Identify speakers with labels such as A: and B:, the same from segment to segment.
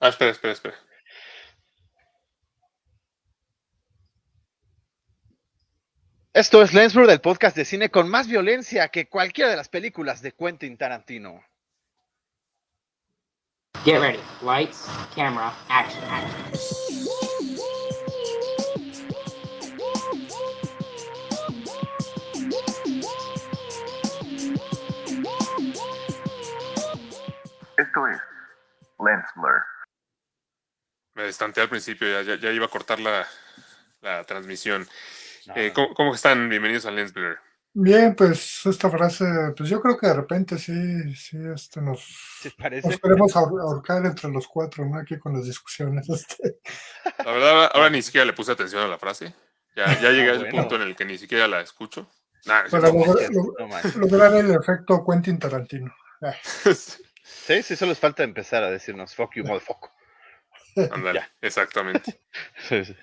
A: Ah, espera, espera, espera.
B: Esto es Lensburg, del podcast de cine con más violencia que cualquiera de las películas de Quentin Tarantino.
C: Get ready. Lights, camera, action, action.
D: Esto es Lens Blur.
A: Me destanteé al principio, ya, ya, ya iba a cortar la, la transmisión.
B: No,
A: Eh,
B: no.
A: ¿cómo, cómo están? Bienvenidos a Lens Blur.
E: Bien, pues esta frase, pues yo creo que de repente sí, sí, este, nos, nos queremos ahor- ahorcar entre los cuatro, ¿no? Aquí con las discusiones. Este.
A: La verdad, ahora, ni siquiera le puse atención a la frase. Ya, ya llegué
B: Ah,
A: al
B: bueno.
A: punto en el que ni siquiera la escucho. Nah,
E: Para lograr,
B: No
E: el efecto Quentin Tarantino. Ah,
B: Sí, sí, solo les falta empezar a decirnos fuck you, motherfucker.
A: Ándale, exactamente.
B: Sí, sí.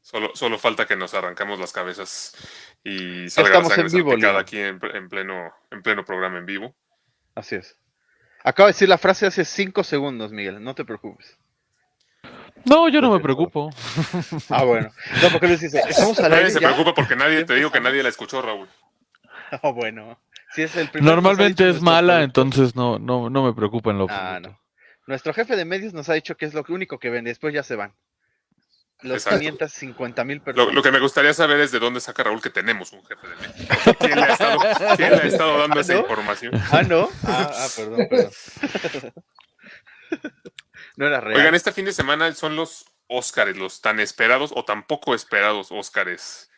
A: Solo, solo falta que nos arrancamos las cabezas y salga
B: estamos
A: la sangre
B: en vivo,
A: salpicada
B: Leo.
A: aquí en, en pleno, en pleno programa en vivo.
B: Así es. Acabo de decir la frase hace cinco segundos, Miguel, no te preocupes.
F: No, yo no me preocupo.
B: Ah, bueno. No, porque les dice, estamos al
A: Nadie
B: aire
A: se
B: ya?
A: preocupa porque nadie,
B: ¿Ya
A: te digo que nadie la escuchó, Raúl.
B: Ah, bueno. Si es el primer
F: Normalmente es mala,
B: entonces
F: no, no, no me preocupa en lo
B: Ah, no. Nuestro jefe de medios nos ha dicho que es lo único que vende, después ya se van. Los
A: Exacto.
B: 550 mil
A: Lo,
B: personas.
A: lo que me gustaría saber es de dónde saca Raúl que tenemos un jefe de medios. ¿Quién le ha estado, quién le ha estado dando
B: ¿Ah,
A: esa
B: no?
A: información?
B: Ah, ¿no? Ah, ah, perdón, perdón. no era real.
A: Oigan, este fin de semana son los Óscares, los tan esperados o tan poco esperados Óscares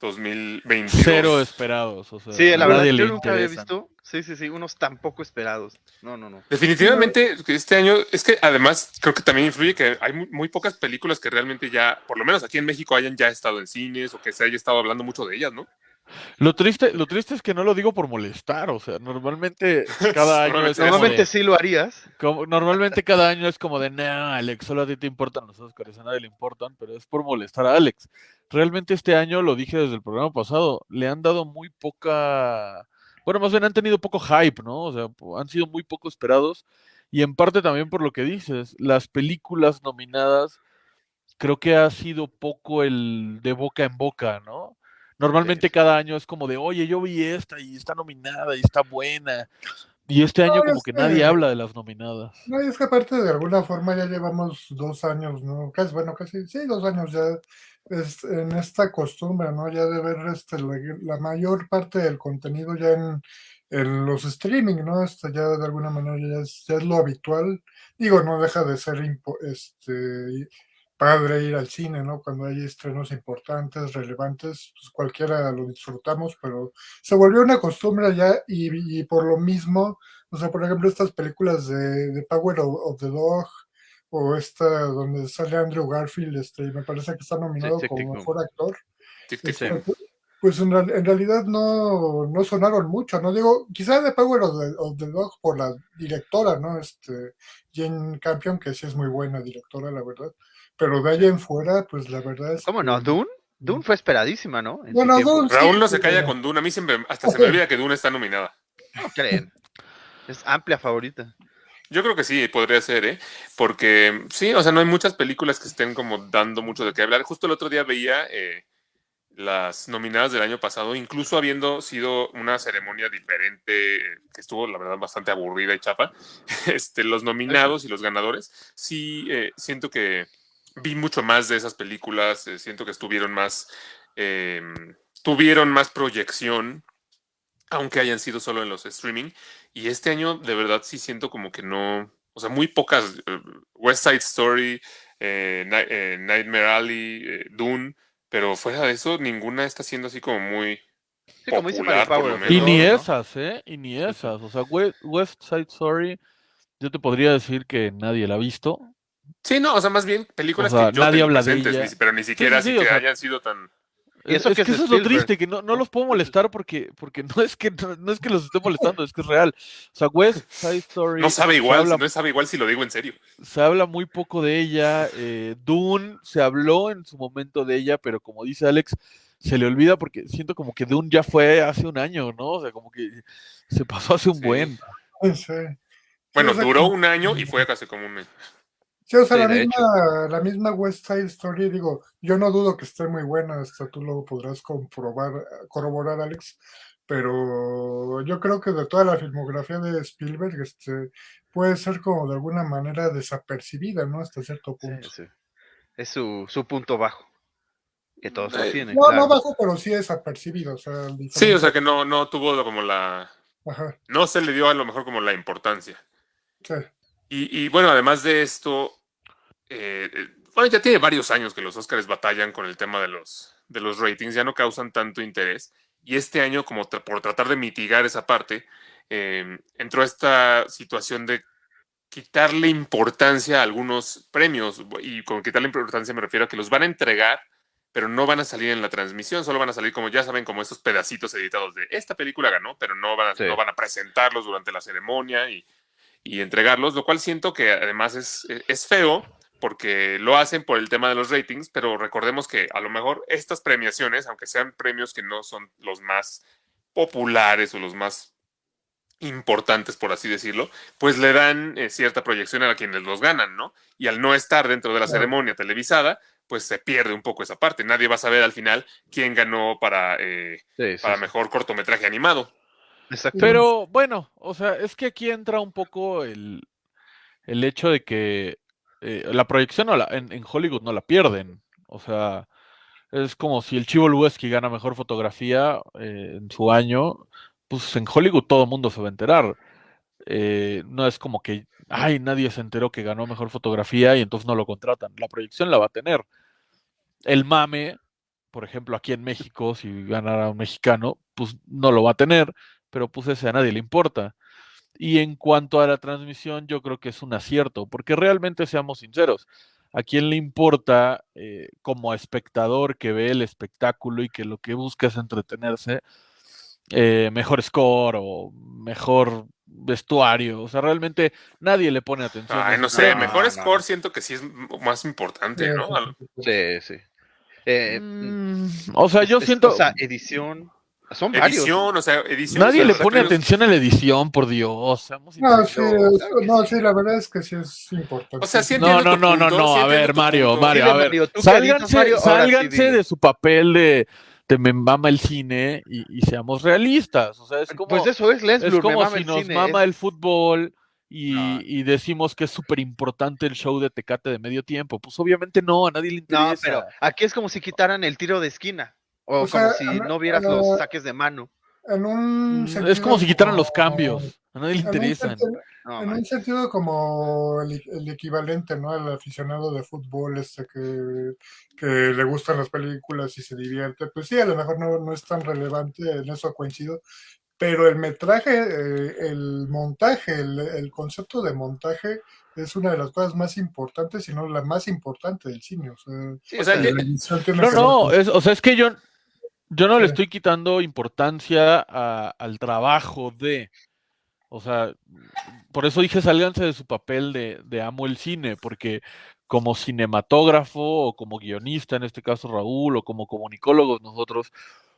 A: 2022.
F: Cero esperados. O sea,
B: sí, la verdad, yo nunca había visto. Sí, sí, sí, unos tan poco esperados. No, no, no.
A: Definitivamente este año, es que además creo que también influye que hay muy, muy pocas películas que realmente ya, por lo menos aquí en México, hayan ya estado en cines o que se haya estado hablando mucho de ellas, ¿no?
F: Lo triste, lo triste es que no lo digo por molestar, o sea, normalmente cada año es
B: Normalmente
F: de-
B: sí lo harías.
F: como- normalmente cada año es como de, no, Alex, solo a ti te importan los Oscars, a nadie le importan, pero es por molestar a Alex. Realmente este año, lo dije desde el programa pasado, le han dado muy poca, bueno, más bien han tenido poco hype, ¿no? O sea, han sido muy poco esperados y en parte también por lo que dices, las películas nominadas creo que ha sido poco el de boca en boca, ¿no? Normalmente cada año es como de, oye, yo vi esta y está nominada y está buena. Y este año como
E: es
F: que
E: que-
F: nadie habla de las nominadas.
E: No, y es que aparte de alguna forma ya llevamos dos años, ¿no? Casi, bueno, casi, sí, dos años ya es, en esta costumbre, ¿no? Ya de ver este, la, mayor parte del contenido ya en, en los streaming, ¿no? Este, ya de alguna manera ya es, ya es lo habitual. Digo, no deja de ser este, padre ir al cine, ¿no? Cuando hay estrenos importantes, relevantes, pues cualquiera lo disfrutamos, pero se volvió una costumbre ya y, por lo mismo, o sea, por ejemplo, estas películas de, de Power of, of the Dog o esta donde sale Andrew Garfield, este, me parece que está nominado
B: Tic,
E: como mejor actor.
A: Tic,
E: Este,
A: boom.
E: pues en, real- en realidad no, no sonaron mucho, ¿no? Digo, quizá de Power of the, of the Dog por la directora, ¿no? Este, Jane Campion, que sí es muy buena directora, la verdad. Pero de ahí en fuera, pues la verdad es
B: ¿Cómo
E: que-
B: no? ¿Dune? Dune fue esperadísima, ¿no? En
E: Bueno. Dune sí,
A: Raúl no se
E: sí,
A: calla con Dune. A mí siempre, hasta se me olvida que Dune está nominada.
B: No creen. Es amplia favorita.
A: Yo creo que sí, podría ser, ¿eh? Porque sí, o sea, no hay muchas películas que estén como dando mucho de qué hablar. Justo el otro día veía eh, las nominadas del año pasado, incluso habiendo sido una ceremonia diferente, que estuvo, la verdad, bastante aburrida y chafa. Este, los nominados y los ganadores, sí, eh, siento que vi mucho más de esas películas, eh, siento que estuvieron más, eh, tuvieron más proyección, aunque hayan sido solo en los streaming. Y este año, de verdad, sí siento como que no. O sea, muy pocas. eh, West Side Story, eh, eh, Nightmare Alley, eh, Dune. Pero fuera de eso, ninguna está siendo así como muy.
B: Sí, como dice
A: Popular,
B: Mario Power. the
A: menos.
F: Y ni
B: ¿no?
F: esas, ¿eh? Y ni esas. O sea, We- West Side Story, yo te podría decir que nadie la ha visto.
A: Sí, no, o sea, más bien películas
F: O sea,
A: que yo
F: nadie habla de ella.
A: pero ni siquiera
F: sí,
A: así
F: o
A: que
F: sea,
A: hayan sido tan.
B: Y
F: Es,
B: eso
F: es
B: que
F: que
B: es
F: eso es lo triste, que no, no los puedo molestar porque, porque no es que no, no es que los esté molestando, es que es real. O sea, West Side Story
A: No sabe igual,
F: habla,
A: no sabe igual si lo digo en serio.
F: se habla muy poco de ella. eh, Dune se habló en su momento de ella, pero como dice Alex, se le olvida porque siento como que Dune ya fue hace un año, ¿no? O sea, como que se pasó hace un
A: Sí.
F: buen.
E: Sí.
A: Bueno, duró un año y fue casi como un mes.
E: Sí, o sea,
B: Sí,
E: la, misma, la misma West Side Story, digo, yo no dudo que esté muy buena, hasta tú lo podrás comprobar, corroborar, Alex, pero yo creo que de toda la filmografía de Spielberg, este, puede ser como de alguna manera desapercibida, ¿no? Hasta cierto punto.
B: sí. Es su, su punto bajo. Que todos lo
A: Eh,
B: tienen.
E: No,
B: claro.
E: no bajo, pero sí desapercibido, o sea,
A: Sí, o sea que no, no tuvo como la.
E: Ajá,
A: No se le dio a lo mejor como la importancia.
E: sí.
A: Y, y, bueno, además de esto, eh, eh, bueno, ya tiene varios años que los Oscars batallan con el tema de los, de los ratings, ya no causan tanto interés. Y este año, como tra- por tratar de mitigar esa parte, eh, entró esta situación de quitarle importancia a algunos premios. Y con quitarle importancia me refiero a que los van a entregar, pero no van a salir en la transmisión, solo van a salir como ya saben, como estos pedacitos editados de esta película ganó, pero no van a,
B: Sí.
A: no van a presentarlos durante la ceremonia y, y entregarlos, lo cual siento que además es, es feo porque lo hacen por el tema de los ratings, pero recordemos que a lo mejor estas premiaciones, aunque sean premios que no son los más populares o los más importantes, por así decirlo, pues le dan eh, cierta proyección a quienes los ganan, ¿no? Y al no estar dentro de la ceremonia televisada, pues se pierde un poco esa parte. Nadie va a saber al final quién ganó para, eh,
B: Sí, sí,
A: para
B: sí.
A: mejor cortometraje animado.
B: Exacto.
F: Pero bueno, o sea, es que aquí entra un poco el, el hecho de que eh, la proyección no la- en, Hollywood no la pierden. O sea, es como si el Chivo Lubeski gana mejor fotografía eh, en su año, pues en Hollywood todo el mundo se va a enterar. Eh, no es como que, ay, nadie se enteró que ganó mejor fotografía y entonces no lo contratan. La proyección la va a tener. El mame, por ejemplo, aquí en México, si ganara un mexicano, pues no lo va a tener, pero pues ese a nadie le importa. Y en cuanto a la transmisión, yo creo que es un acierto, porque realmente seamos sinceros, ¿a quién le importa eh, como espectador que ve el espectáculo y que lo que busca es entretenerse, eh, mejor score o mejor vestuario? O sea, realmente nadie le pone atención.
A: Ay, no sé,
B: No,
A: mejor
B: no.
A: score siento que sí es más importante,
E: Sí,
A: ¿no?
E: sí, sí, sí.
B: Sí, sí. Eh,
F: Mm, o sea, yo
B: es-
F: siento...
B: O sea, edición. Son varios.
A: Edición, o sea, edición.
F: Nadie
A: o sea,
F: le pone atención a la edición, por Dios.
E: No, sí, no,
B: sí.
E: la verdad es que sí es importante.
A: O sea, sí
F: No, no, no, no,
A: punto,
F: no. A ver, Mario,
A: punto.
F: Mario, a ver.
B: Mario,
F: Sálganse,
B: Mario, ahora sí,
F: sálganse de su papel de, de me mama el cine y, y seamos realistas. O sea, es como,
B: Pues eso es Lens
F: es
B: me
F: como
B: mama
F: si
B: el
F: nos
B: cine,
F: mama
B: es-
F: el fútbol y,
B: No.
F: y decimos que es súper importante el show de Tecate de medio tiempo. Pues obviamente no, a nadie le interesa.
B: No, pero aquí es como si quitaran el tiro de esquina. O,
E: O sea,
B: como si
E: a-
B: no vieras
E: a-
B: los saques de mano.
E: En un
F: Mm, Es como si quitaran los cambios. A nadie le
E: en un
F: interesan.
E: sentido-
B: No,
E: En un sentido como el, el equivalente, ¿no? Al aficionado de fútbol este que, que le gustan las películas y se divierte, pues sí, a lo mejor no, no es tan relevante, en eso coincido, pero el metraje, eh, el montaje, el, el concepto de montaje es una de las cosas más importantes, si no la más importante del cine. O sea,
B: Sí,
A: O sea,
F: No, no, es, o sea, es que yo, yo no le estoy quitando importancia a- al trabajo de, o sea, por eso dije sálganse de su papel de, de amo el cine, porque como cinematógrafo o como guionista, en este caso Raúl, o como comunicólogos nosotros,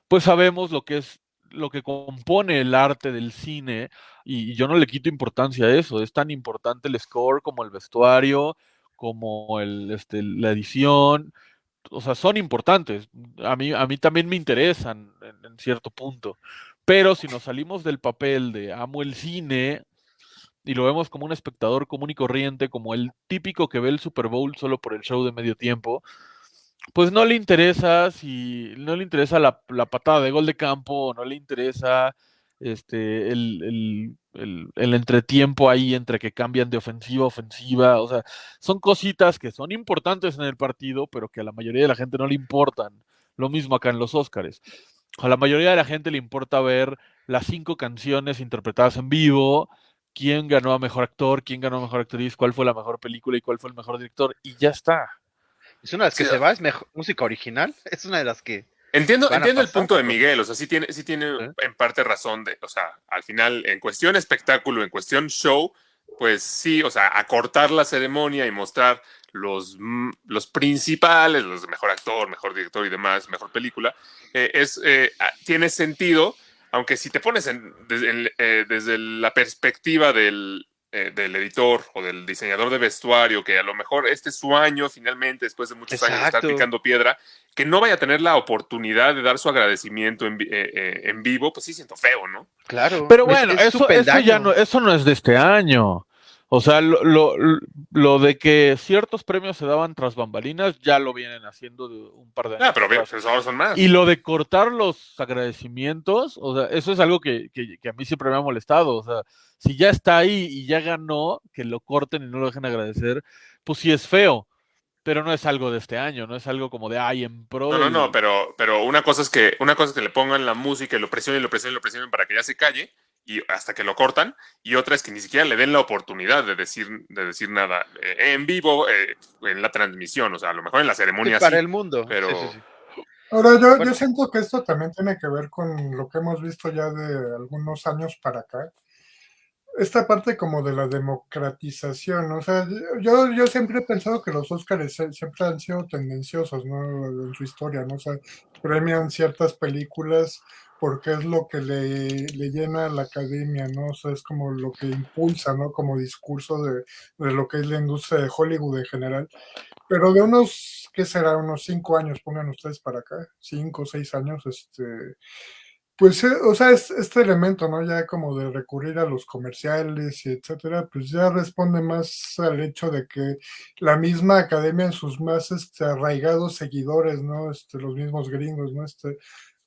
F: pues sabemos lo que es lo que compone el arte del cine y, y yo no le quito importancia a eso, es tan importante el score como el vestuario, como el, este, la edición, o sea, son importantes. A mí, a mí también me interesan en, cierto punto. Pero si nos salimos del papel de amo el cine y lo vemos como un espectador común y corriente, como el típico que ve el Super Bowl solo por el show de medio tiempo, pues no le interesa si no le interesa la, la patada de gol de campo, no le interesa este el, el, el, el entretiempo ahí entre que cambian de ofensiva a ofensiva, o sea, son cositas que son importantes en el partido, pero que a la mayoría de la gente no le importan. Lo mismo acá en los Óscares. A la mayoría de la gente le importa ver las cinco canciones interpretadas en vivo, quién ganó a mejor actor, quién ganó a mejor actriz, cuál fue la mejor película y cuál fue el mejor director, y ya está.
B: Es una de las que
A: Sí.
B: se va, es mejor, música original. Es una de las que.
A: Entiendo, entiendo el punto de Miguel, o sea, sí tiene, sí tiene
B: ¿Eh?
A: en parte razón de, o sea, al final, en cuestión espectáculo, en cuestión show, pues sí, o sea, acortar la ceremonia y mostrar los, mm, los principales, los de mejor actor, mejor director y demás, mejor película, eh, es, eh, ah, tiene sentido, aunque si te pones en- desde, en- eh, desde la perspectiva del eh, del editor o del diseñador de vestuario, que a lo mejor este es su año finalmente, después de muchos años de estar picando piedra, que no vaya a tener la oportunidad de dar su agradecimiento en, eh, eh, en vivo, pues sí siento feo, ¿no?
B: Claro.
F: Pero bueno,
B: es
F: eso, eso ya no, eso no es de este año. O sea, lo, lo, lo de que ciertos premios se daban tras bambalinas ya lo vienen haciendo de un par de años.
A: Ah, pero
F: atrás.
A: pues ahora son más.
F: Y lo de cortar los agradecimientos, o sea, eso es algo que, que- que a mí siempre me ha molestado. O sea, si ya está ahí y ya ganó, que lo corten y no lo dejen agradecer, pues sí es feo. Pero no es algo de este año, no es algo como de ay en pro.
A: No, no, no, pero, pero una cosa es que una cosa es que le pongan la música y lo presionen, lo presionen, lo presionen para que ya se calle y hasta que lo cortan y otra es que ni siquiera le den la oportunidad de decir de decir nada eh, en vivo eh, en la transmisión, o sea, a lo mejor en la
B: Sí,
A: ceremonia
B: para
A: sí,
B: el mundo.
A: pero-
B: Sí, sí, sí.
E: Ahora, yo,
B: Bueno.
E: yo siento que esto también tiene que ver con lo que hemos visto ya de algunos años para acá. Esta parte como de la democratización, o sea, yo, yo siempre he pensado que los Óscares siempre han sido tendenciosos, ¿no? En su historia, ¿no? O sea, premian ciertas películas porque es lo que le, le llena a la academia, ¿no? O sea, es como lo que impulsa, ¿no? Como discurso de, de lo que es la industria de Hollywood en general. Pero de unos, ¿qué será? Unos cinco años, pongan ustedes para acá, cinco o seis años, este, pues, eh, o sea, es- este elemento, ¿no? Ya como de recurrir a los comerciales y etcétera, pues ya responde más al hecho de que la misma academia en sus más este, arraigados seguidores, ¿no? Este, los mismos gringos, ¿no? Este,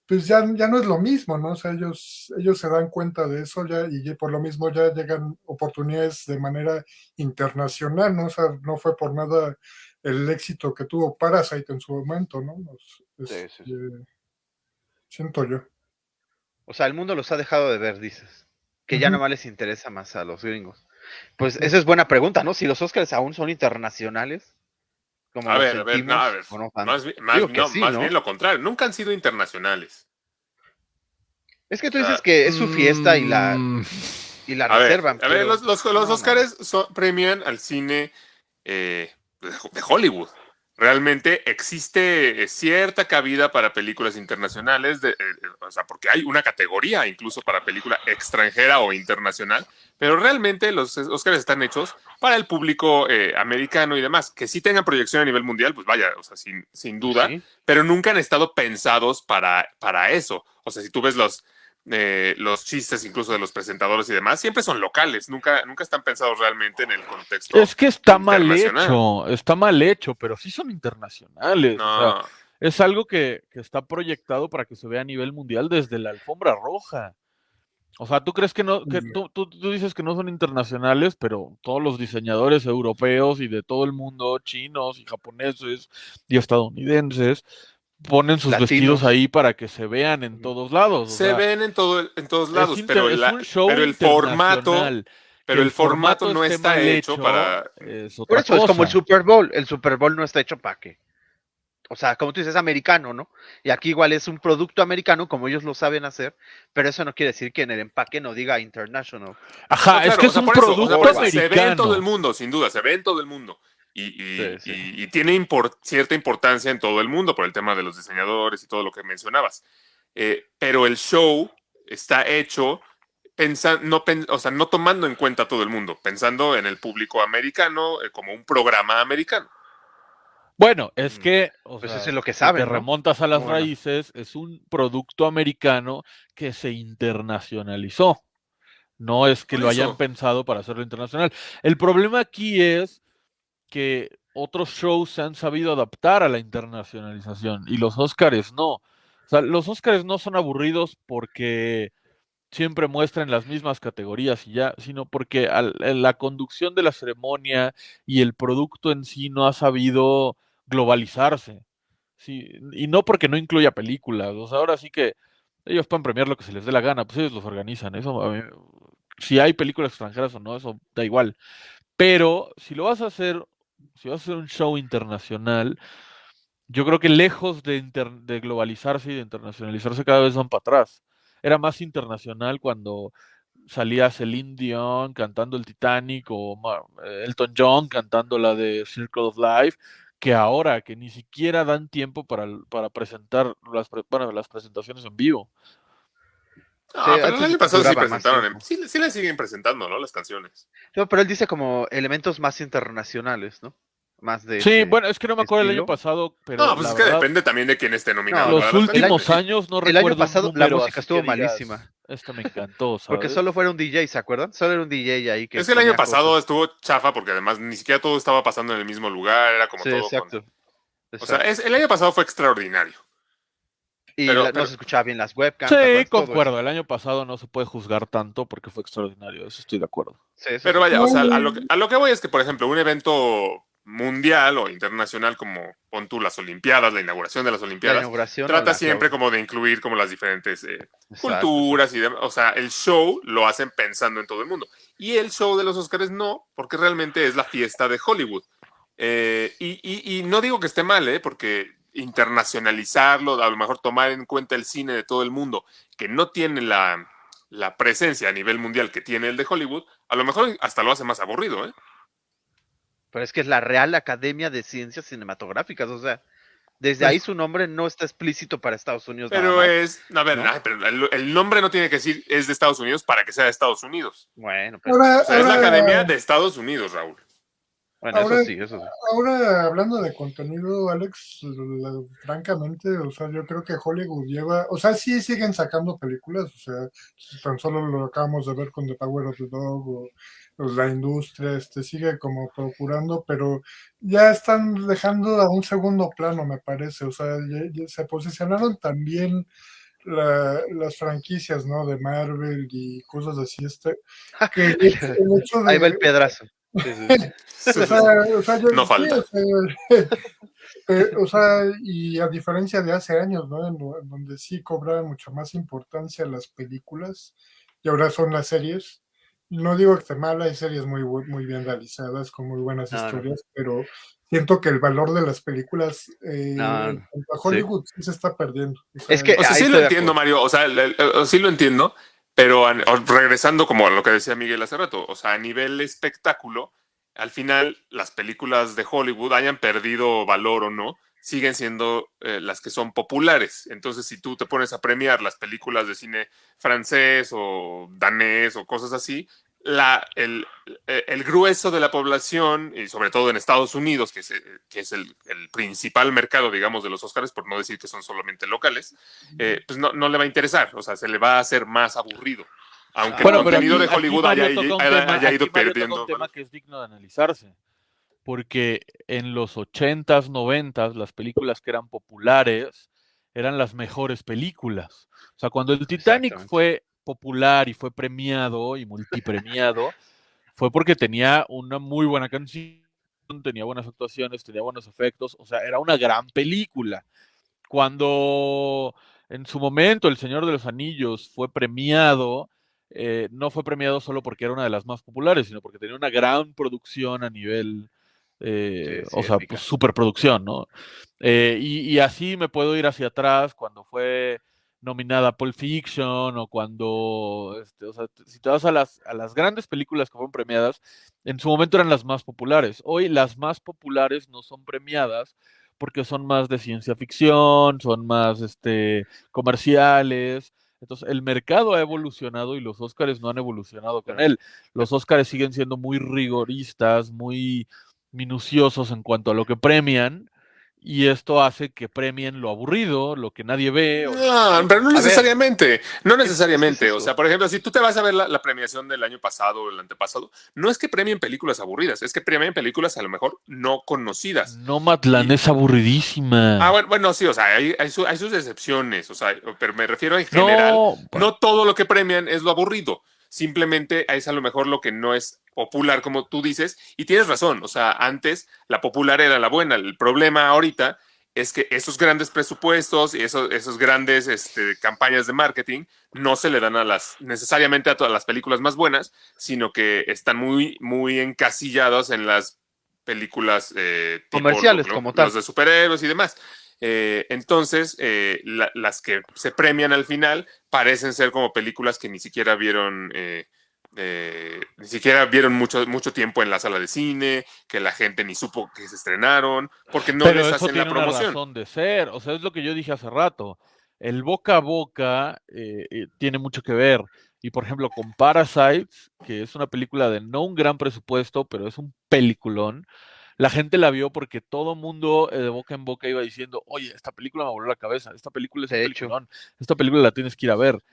E: pues ya, ya no es lo mismo, ¿no? O sea, ellos, ellos se dan cuenta de eso ya y por lo mismo ya llegan oportunidades de manera internacional, ¿no? O sea, no fue por nada el éxito que tuvo Parasite en su momento, ¿no?
B: Sí, sí, sí.
E: este, siento yo.
B: O sea, el mundo los ha dejado de ver, dices. Que ya
E: Ujú.
B: nomás les interesa más a los gringos. Pues esa es buena pregunta, ¿no? Si los Oscars aún son internacionales. Como
A: a ver, a ver, no, a ver,
B: no
A: más, bien- más-
B: Digo que
A: no,
B: sí,
A: más
B: ¿no?
A: bien lo contrario, nunca han sido internacionales.
B: Es que tú
A: Ah,
B: dices que es su fiesta y la,
F: Mm,
B: y la
A: A ver,
B: reservan.
A: a ver, los, los, los
B: no, no.
A: Oscars son- premian al cine eh, de Hollywood. Realmente existe eh, cierta cabida para películas internacionales, de, eh, eh, o sea, porque hay una categoría incluso para película extranjera o internacional, pero realmente los Oscars están hechos para el público eh, americano y demás. Que sí tengan proyección a nivel mundial, pues vaya, o sea, sin, sin duda,
B: Sí.
A: pero nunca han estado pensados para, para eso. O sea, si tú ves los, eh, los chistes incluso de los presentadores y demás, siempre son locales, nunca, nunca están pensados realmente en el contexto.
F: Es que está mal hecho, está mal hecho, pero sí son internacionales. o sea,
A: No,
F: es algo que, que está proyectado para que se vea a nivel mundial desde la alfombra roja. O sea, tú crees que no, que
E: Ya.
F: tú, tú- tú dices que no son internacionales, pero todos los diseñadores europeos y de todo el mundo, chinos y japoneses y estadounidenses, ponen sus
B: Latinos.
F: vestidos ahí para que se vean en todos lados. o
A: se
F: sea,
A: ven en, todo, en todos lados,
F: inter-
A: pero,
F: es
A: la-
F: un show
A: pero el formato, pero
F: Que
A: el formato no está hecho para...
F: es
B: Por eso es como el. Super Bowl. El Super Bowl no está hecho para qué. O sea, como tú dices, es americano, ¿no? Y aquí igual es un producto americano, como ellos lo saben hacer, pero eso no quiere decir que en el empaque no diga international.
F: Ajá,
A: No,
F: es que
A: o
F: es
A: sea,
F: un
A: por eso, o sea,
F: producto
A: eso, Se ve en
F: americano.
A: todo el mundo, sin duda, se ve en todo el mundo. Y, y-
B: Sí, sí.
A: y- y tiene cierta importancia en todo el mundo por el tema de los diseñadores y todo lo que mencionabas. Eh, pero el show está hecho pensa- no, pen- o sea, no tomando en cuenta a todo el mundo, pensando en el público americano eh, como un programa americano.
F: Bueno, es
B: Mm.
F: que, o
B: Pues
F: sea,
B: eso es lo que saben,
F: te
B: ¿no?
F: remontas a las
B: Bueno.
F: raíces, es un producto americano que se internacionalizó. No es que
A: Por
F: lo hayan pensado para hacerlo internacional. El problema aquí es que otros shows se han sabido adaptar a la internacionalización y los Óscares no. O sea, los Óscares no son aburridos porque siempre muestran las mismas categorías y ya, sino porque en la conducción de la ceremonia y el producto en sí no ha sabido globalizarse. Sí, y no porque no incluya películas. O sea, ahora sí que ellos pueden premiar lo que se les dé la gana, pues ellos los organizan. Eso, si hay películas extranjeras o no, eso da igual. Pero si lo vas a hacer, si vas a hacer un show internacional, yo creo que lejos de, inter- de globalizarse y de internacionalizarse, cada vez van para atrás. Era más internacional cuando salía Celine Dion cantando el Titanic o Elton John cantando la de Circle of Life, que ahora que ni siquiera dan tiempo para, para presentar las, pre- bueno, las presentaciones en vivo.
A: Ah,
B: Sí,
A: pero el año pasado sí presentaron,
B: tiempo.
A: en- sí, sí le siguen presentando, ¿no? Las canciones.
B: No, pero él dice como elementos más internacionales, ¿no? Más de.
F: Sí,
B: este-
F: bueno, es que no me acuerdo el año
B: estilo.
F: pasado, pero
A: no, pues es que
F: verdad,
A: depende también de quién esté nominado.
F: los
A: para las
F: últimos años no
B: el año
F: recuerdo
B: pasado la música estuvo malísima.
F: Esta me encantó, ¿sabes?
B: Porque solo fuera un DJ, ¿se acuerdan? Solo era un DJ ahí que.
A: Es que el año pasado
B: cosas.
A: estuvo chafa porque además ni siquiera todo estaba pasando en el mismo lugar, era como
B: Sí,
A: todo. con-
B: exacto.
A: O sea, es- el año pasado fue extraordinario.
B: y
A: pero-
B: la-
A: pero-
B: no se escuchaba bien las webcams. ¿te
F: Sí, concuerdo. El año pasado no se puede juzgar tanto porque fue extraordinario. Eso estoy de acuerdo.
B: eso. Sí, eso
A: Pero vaya, o sea, a lo, que, a lo que voy es que, por ejemplo, un evento mundial o internacional como pon tú las Olimpiadas, la inauguración de las
B: La
A: Olimpiadas,
B: inauguración.
A: trata
B: la
A: siempre como de incluir como las diferentes eh, culturas y demás. O sea, el show lo hacen pensando en todo el mundo. Y el show de los Oscars no, porque realmente es la fiesta de Hollywood. Eh, y, y- y no digo que esté mal, ¿eh? porque internacionalizarlo, a lo mejor tomar en cuenta el cine de todo el mundo, que no tiene la, la presencia a nivel mundial que tiene el de Hollywood, a lo mejor hasta lo hace más aburrido. ¿eh?
B: Pero es que es la Real Academia de Ciencias Cinematográficas, o sea, desde
E: Pues-
B: ahí su nombre no está explícito para Estados Unidos. nada
A: Pero
B: más.
A: es, a ver,
B: ¿no?
A: ay, pero el, el nombre no tiene que decir es de Estados Unidos para que sea de Estados Unidos.
B: Bueno, pero,
E: Ahora,
A: O sea, es la
E: ahora-
A: Academia de Estados Unidos, Raúl.
B: bueno,
E: ahora-
B: eso sí, eso sí.
E: Ahora, hablando de contenido, Alex, la- francamente, o sea, yo creo que Hollywood lleva, o sea, sí siguen sacando películas, o sea, tan solo lo acabamos de ver con The Power of the Dog o, o la industria, este, sigue como procurando, pero ya están dejando a un segundo plano, me parece, o sea, ya- ya se posicionaron también la- las franquicias, ¿no? De Marvel y cosas así, este, que el hecho- de...
B: Ahí va el pedazo. Sí, sí, sí.
E: O sea, o sea, yo-
A: No
E: sí,
A: falta.
E: o sea, eh, o sea, y a diferencia de hace años, ¿no? En, lo- en donde sí cobraban mucho más importancia las películas y ahora son las series. No digo que esté mal, hay series muy, muy bien realizadas, con muy buenas
B: No, no.
E: historias, pero siento que el valor de las películas eh,
B: No,
E: en Hollywood sí. se está perdiendo. O
B: Es que-
A: O sea, sí lo entiendo. Mario. O sea, el- el- el- sí lo entiendo, pero regresando como a lo que decía Miguel hace rato, o sea, a nivel espectáculo, al final las películas de Hollywood hayan perdido valor o no, siguen siendo eh, las que son populares. Entonces, si tú te pones a premiar las películas de cine francés o danés o cosas así, la, el, eh, el grueso de la población, y sobre todo en Estados Unidos, que es, eh, que es el, el principal mercado, digamos, de los Oscars, por no decir que son solamente locales, eh, pues no, no le va a interesar, o sea, se le va a hacer más aburrido. Aunque
F: Bueno,
A: el contenido
F: aquí-
A: de Hollywood haya, haya-
F: tema-
A: haya ido perdiendo.
F: un tema que es digno de analizarse. Porque en los 80s, 90s, las películas que eran populares eran las mejores películas. O sea, cuando el Titanic fue popular y fue premiado y multipremiado, fue porque tenía una muy buena canción, tenía buenas actuaciones, tenía buenos efectos, o sea, era una gran película. Cuando en su momento El Señor de los Anillos fue premiado, eh, no fue premiado solo porque era una de las más populares, sino porque tenía una gran producción a nivel, eh,
B: Sí, sí,
F: o sea, pues, superproducción, ¿no? Eh, y, y así me puedo ir hacia atrás cuando fue nominada Pulp Fiction o cuando, este, o sea, si te vas a las, a las grandes películas que fueron premiadas, en su momento eran las más populares. Hoy las más populares no son premiadas porque son más de ciencia ficción, son más este, comerciales. Entonces, el mercado ha evolucionado y los Óscares no han evolucionado con él. Los Óscares siguen siendo muy rigoristas, muy minuciosos en cuanto a lo que premian, y esto hace que premien lo aburrido, lo que nadie ve. o-
A: No, pero no
B: ver,
A: necesariamente, no necesariamente.
B: es
A: o sea, por ejemplo, si tú te vas a ver la, la premiación del año pasado o el antepasado, no es que premien películas aburridas, es que premien películas a lo mejor no conocidas.
F: Nomadland
A: Y-
F: es aburridísima.
A: Ah, bueno, bueno, sí, o sea, hay, hay, su- hay sus excepciones, o sea, pero me refiero en general.
F: no,
A: No todo lo que premian es lo aburrido. Simplemente es a lo mejor lo que no es popular, como tú dices. Y tienes razón. O sea, antes la popular era la buena. El problema ahorita es que esos grandes presupuestos y esos, esos grandes este, campañas de marketing no se le dan a las necesariamente a todas las películas más buenas, sino que están muy, muy encasillados en las películas eh, tipo
B: Comerciales,
A: lo-
B: como tal.
A: los de superhéroes y demás. Eh, entonces, eh, la- las que se premian al final parecen ser como películas que ni siquiera vieron, eh, ni siquiera vieron mucho, mucho tiempo en la sala de cine, que la gente ni supo que se estrenaron, porque no
F: pero
A: les
F: eso
A: hacen
F: tiene
A: la
F: una
A: promoción.
F: razón de ser. O sea, es lo que yo dije hace rato. el boca a boca tiene mucho que ver. Y por ejemplo, con Parasites, que es una película de no un gran presupuesto, pero es un peliculón, la gente la vio porque todo mundo eh, de boca en boca iba diciendo, oye, esta película me voló la cabeza, esta película es un
B: De hecho.
F: peliculón, esta película la tienes que ir a ver.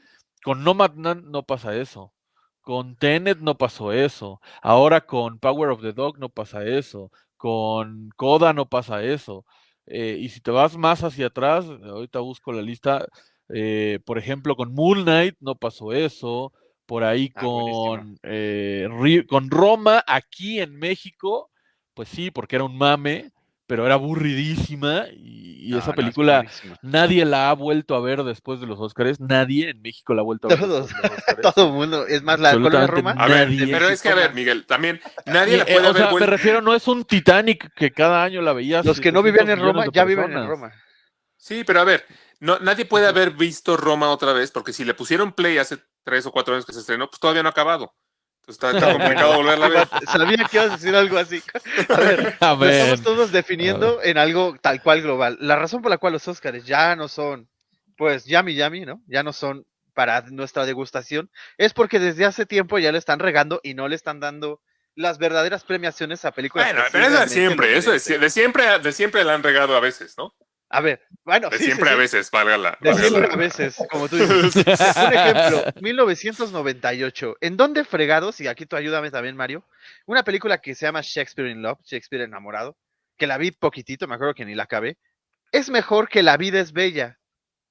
F: Con Nomadland no pasa eso. Con Tenet no pasó eso. Ahora con Power of the Dog no pasa eso. Con Coda no pasa eso. Eh, y si te vas más hacia atrás, ahorita busco la lista, eh, por ejemplo, con Moon Knight no pasó eso. Por ahí
B: Ah,
F: con, eh, con Roma, aquí en México, pues sí, porque era un mame, pero era aburridísima. Y, y
B: No,
F: esa
B: no, es
F: película nadie la ha vuelto a ver después de los Oscars. Nadie en México la ha vuelto a ver
B: Todos,
F: después de los Óscares.
B: todo el mundo. Es más, la
F: Absolutamente
B: Roma.
A: A ver,
F: Nadie.
A: pero es que, a ver, Miguel, también nadie
F: eh,
A: puede
F: o
A: haber
F: sea, me refiero, no es un Titanic que cada año la veías.
B: Los que no
F: 700
B: vivían en Roma
F: de
B: ya viven en. Roma.
A: Sí, pero a ver, no, nadie puede haber visto Roma otra vez, porque si le pusieron play hace tres o cuatro años que se estrenó, pues todavía no ha acabado. Está, está complicado volverla a ver.
B: Sabía que ibas a decir algo así. A ver, lo
F: Amén.
B: estamos todos definiendo en algo tal cual global. La razón por la cual los Óscares ya no son, pues, yummy yummy, ¿no? Ya no son para nuestra degustación, es porque desde hace tiempo ya le están regando y no le están dando las verdaderas premiaciones a películas.
A: Bueno, pero eso de
B: realmente
A: siempre, eso de,
B: merecen.
A: de siempre, de siempre la han regado a veces, ¿no?
B: A ver, bueno,
A: De
B: sí, sí,
A: siempre a veces, valga la.
B: De siempre a veces, como tú dices. Un ejemplo, 1998. ¿En dónde fregados? Y aquí tú ayúdame también, Mario. Una película que se llama Shakespeare in Love, Shakespeare enamorado, que la vi poquitito, me acuerdo que ni la acabé. Es mejor que La vida es bella.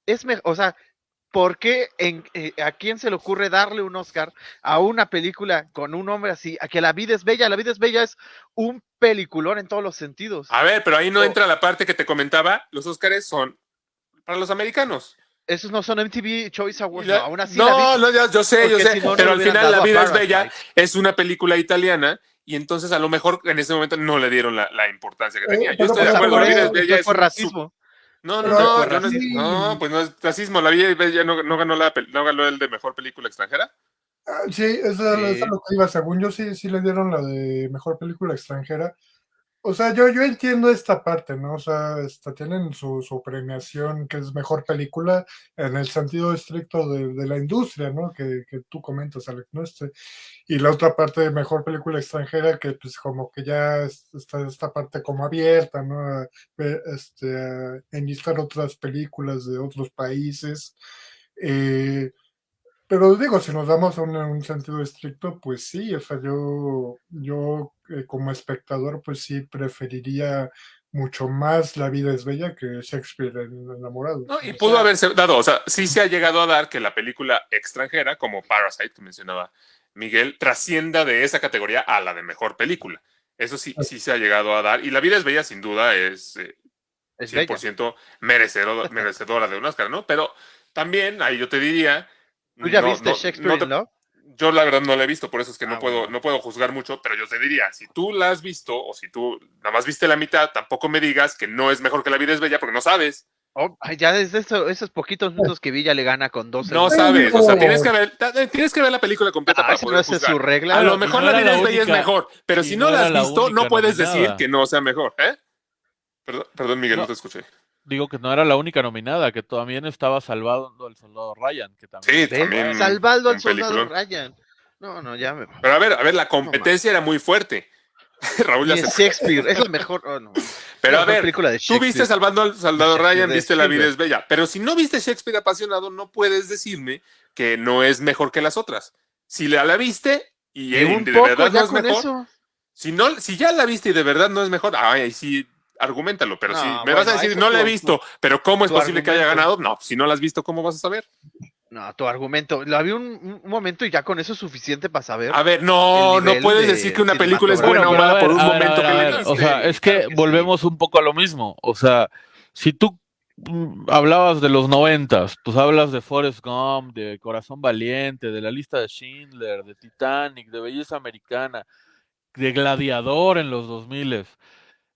B: Es mejor, o sea, ¿por qué en, eh, a quién se le ocurre darle un Oscar a una película con un hombre así? A que La vida es bella. La vida es bella es un peliculón en todos los sentidos.
A: A ver, pero ahí no
B: Oh.
A: entra la parte que te comentaba. Los Óscares son para los americanos.
B: Esos no son MTV Choice Awards,
A: la-
B: no, aún así
A: no, no, ya- yo sé, yo sé.
B: si no, no
A: pero al final La vida es bella es una película italiana y entonces a lo mejor en ese momento no le dieron la, la importancia que
E: Eh,
A: tenía. Yo
E: pero
A: estoy de
E: por
A: acuerdo, La vida es
B: Eso
A: bella es
B: racismo.
A: No, no, no, no, no, pues no es racismo. La vida bella no, no ganó la no ganó el de mejor película extranjera.
E: Ah, Sí, eso,
B: Sí.
E: eso es lo que iba. Según yo, sí, sí le dieron la de mejor película extranjera. O sea, yo, yo entiendo esta parte, ¿no? O sea, esta, tienen su, su premiación que es mejor película en el sentido estricto de, la industria, ¿no? Que, que tú comentas, Alex, ¿no? Este, y la otra parte de mejor película extranjera, que pues como que ya es- está esta parte como abierta, ¿no? Este, a enlistar otras películas de otros países. Eh, pero digo, si nos damos a un, un sentido estricto, pues sí, o sea, yo, yo eh, como espectador, pues sí preferiría mucho más La vida es bella que Shakespeare en Enamorados.
A: ¿no? Y
E: O
A: pudo
E: sea,
A: haberse dado, o sea, sí se ha llegado a dar que la película extranjera, como Parasite, que mencionaba Miguel, trascienda de esa categoría a la de mejor película. Eso sí, sí se ha llegado a dar. Y La vida es bella, sin duda, es eh,
B: Es bella.
A: 100% merecedor- merecedora de un Oscar, ¿no? Pero también, ahí yo te diría.
B: ¿Tú ya
A: no-
B: viste
A: no-
B: Shakespeare
A: no
B: in
A: te-
B: Love?
A: Yo la verdad no la he visto, por eso es que no,
B: Ah,
A: puedo,
B: bueno.
A: no puedo juzgar mucho, pero yo te diría, si tú la has visto o si tú nada más viste la mitad, tampoco me digas que no es mejor que La vida es bella porque no sabes.
B: Oh, ya desde eso- esos poquitos minutos que vi ya le gana con dos
A: No
B: segundos.
A: sabes, o sea, tienes que ver, ta- tienes que ver la película completa
B: Ah,
A: para
B: no su regla.
A: A lo mejor
F: no
A: La vida
F: la
A: es bella es mejor, pero si
F: no
A: no, la has
F: la
A: visto,
F: única
A: no puedes decir que no sea mejor, ¿eh? Perdón, perdón Miguel, no.
F: No.
A: te escuché.
F: Digo que no era la única nominada, que también estaba salvado el soldado Ryan, que también.
A: Sí, también.
B: Salvando al soldado
A: peliculón.
B: Ryan. No, no, ya me.
A: Pero a ver, a ver, la competencia era muy fuerte. Raúl ya
B: Y
A: se
B: es Shakespeare, es la mejor. oh, no.
A: Pero
B: la
A: a
B: mejor
A: ver,
B: película de
A: Tú viste. Salvando al Soldado Ryan, viste La vida es bella. Pero si no viste Shakespeare apasionado, no puedes decirme que no es mejor que las otras. Si la, la viste y,
B: Y
A: de
B: poco
A: verdad
B: ya
A: no es
B: con
A: mejor,
B: eso.
A: si, no, si ya la viste y de verdad no es mejor, ay, ahí sí, argumentalo. Pero
B: No,
A: si me
B: bueno,
A: vas a decir, no la he
B: tu-
A: visto, pero ¿cómo es posible que haya ganado? No, si no la has visto, ¿cómo vas a saber?
B: No, tu argumento. La vi un, un momento y ya con eso es suficiente para saber.
A: A ver, no, no puedes
B: de
A: decir que una película es buena o mala por un momento que le.
F: O sea, es que
B: Claro que sí.
F: volvemos un poco a lo mismo. O sea, si tú mm, hablabas de los noventas, pues hablas de Forrest Gump, de Corazón Valiente, de la lista de Schindler, de Titanic, de Belleza Americana, de Gladiador en los 2000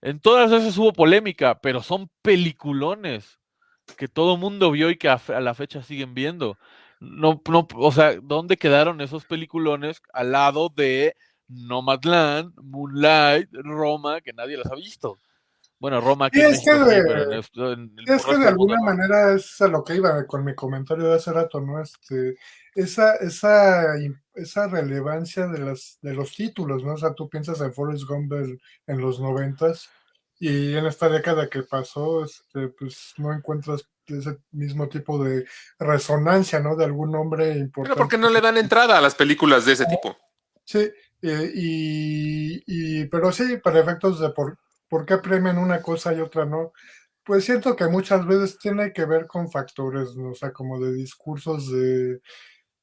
F: En todas esas hubo polémica, pero son peliculones que todo mundo vio y que a, la fecha siguen viendo. No, no, o sea, ¿dónde quedaron esos peliculones al lado de Nomadland, Moonlight, Roma, que nadie las ha visto? Bueno, Roma
E: Sí,
F: en
E: es que
F: México sí,
E: de-
F: pero en esto- en el
E: Es que de alguna
F: mundo no.
E: manera es a lo que iba con mi comentario de hace rato, ¿no? Este, esa, esa, esa relevancia de las, de los títulos, ¿no? O sea, tú piensas en Forrest Gump del- en los noventas y en esta década que pasó, este, pues no encuentras ese mismo tipo de resonancia, ¿no? De algún nombre importante.
A: Pero porque no le dan entrada a las películas de ese tipo.
E: Sí, eh, y, y- pero sí, para efectos de por, por qué premian una cosa y otra no, pues siento que muchas veces tiene que ver con factores, ¿no? O sea, como de discursos de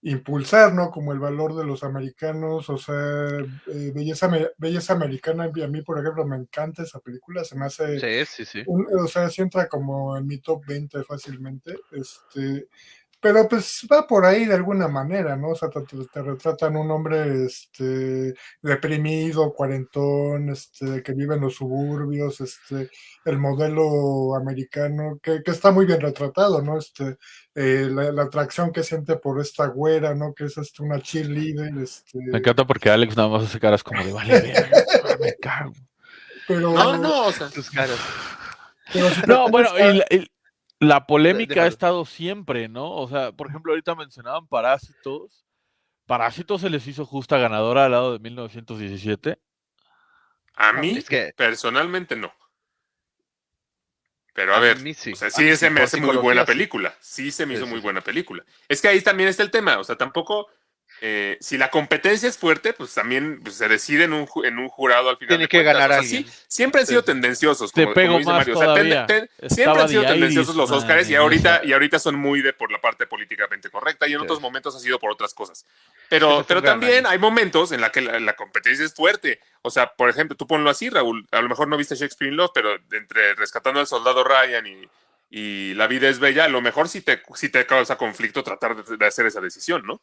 E: impulsar, ¿no? Como el valor de los americanos, o sea, eh, belleza, belleza americana, a mí, por ejemplo, me encanta esa película, se me hace
B: Sí, sí, sí.
E: un- o sea, sí entra como en mi top 20 fácilmente, este, pero pues va por ahí de alguna manera, ¿no? O sea, te, retratan un hombre, este, deprimido, cuarentón, este, que vive en los suburbios, este, el modelo americano, que, que está muy bien retratado, ¿no? Este, eh, la, la atracción que siente por esta güera, ¿no? Que es este, una cheerleader, este,
F: Me encanta porque Alex nada más hace caras como de vale, verga, me cago.
E: pero,
A: No, no, o sea,
B: Tus caras.
E: pero si te
F: No, bueno,
E: a-
F: y la, y la polémica ha estado siempre, ¿no? O sea, por ejemplo, ahorita mencionaban Parásitos. Parásitos se les hizo justa ganadora al lado de 1917.
A: a mí
B: Es que
A: personalmente no. Pero a,
B: A
A: ver,
B: mí sí,
A: o sea, sí se me hace muy buena película. Sí se me
B: Sí,
A: hizo
B: sí,
A: muy buena película. Es que ahí también está el tema. O sea, tampoco. Eh, si la competencia es fuerte, pues también pues, se decide en un, en un jurado al final.
B: Tiene
A: de
B: que ganar
A: O sea, sí,
B: alguien.
A: siempre han sido
B: Sí,
A: tendenciosos.
F: Te
A: Como,
F: pego
A: como dice
F: más
A: Mario. O sea, ten-
F: todavía.
A: ten-
F: Estaba
A: siempre han sido tendenciosos los Oscars y ahorita, y ahorita son muy de por la parte políticamente correcta y en
B: Sí.
A: otros momentos ha sido por otras cosas. Pero, pero también hay momentos en la que la, la competencia es fuerte. O sea, por ejemplo, tú ponlo así, Raúl. A lo mejor no viste Shakespeare in Love, pero entre Rescatando al Soldado Ryan y, y La vida es bella, a lo mejor sí te, sí te causa conflicto tratar de, de hacer esa decisión, ¿no?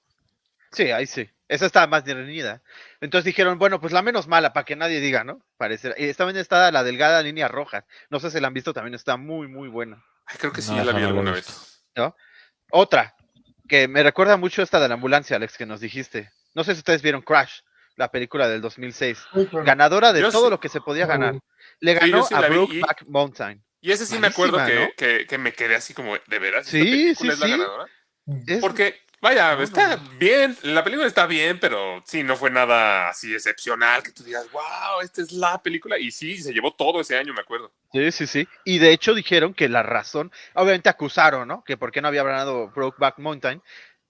B: Sí, ahí sí. Esa estaba más reñida. Entonces dijeron, bueno, pues la menos mala, para que nadie diga, ¿no? Parece. Y también está la delgada línea roja. No sé si la han visto, también está muy, muy buena.
A: Ay, creo que sí,
F: No,
A: ya la vi alguna vez.
B: Otra, que me recuerda mucho esta de la ambulancia, Alex, que nos dijiste. No sé si ustedes vieron Crash, la película del 2006.
E: Sí, claro.
B: Ganadora de
A: Yo
B: todo
A: sí.
B: lo que se podía ganar. Le
A: Sí,
B: ganó
A: yo sí
B: a Brokeback Mountain.
A: Y ese sí me acuerdo que, que, que me quedé así como, ¿de veras? ¿Esta
B: Sí,
A: película
B: sí,
A: es la
B: sí.
A: ganadora?
B: Es-
A: Porque, vaya,
B: No,
A: está
B: no,
A: bien, la película está bien, pero sí, no fue nada así excepcional que tú digas, wow, esta es la película. Y sí, se llevó todo ese año, me acuerdo.
B: Sí, sí, sí. Y de hecho dijeron que la razón, obviamente acusaron, ¿no? Que por qué no había ganado Brokeback Mountain,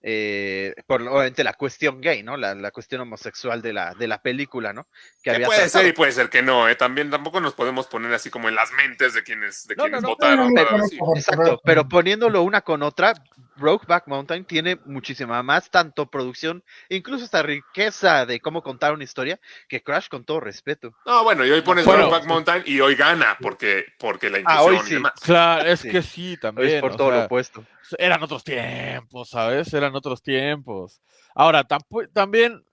B: eh, por obviamente la cuestión gay, ¿no? La, la cuestión homosexual de la, de la película, ¿no? Que
A: Que
B: había
A: puede
B: tratado.
A: ser y puede ser que no, ¿eh? También tampoco nos podemos poner así como en las mentes de quienes, de
B: No,
A: quienes
B: no, no,
A: votaron para decir.
B: Exacto, pero poniéndolo una con otra, Brokeback Mountain tiene muchísima más tanto producción, incluso esta riqueza de cómo contar una historia, que Crash con todo respeto.
A: No, bueno, y hoy pones
F: Bueno.
A: Brokeback Mountain y hoy gana, porque, porque la
B: Ah, hoy
A: inclusión y
B: sí.
A: demás.
F: Claro, es
B: Sí.
F: que sí,
B: Es
F: también.
B: por
F: o
B: todo
F: sea,
B: lo opuesto.
F: Eran otros tiempos, ¿sabes? Eran otros tiempos. Ahora, también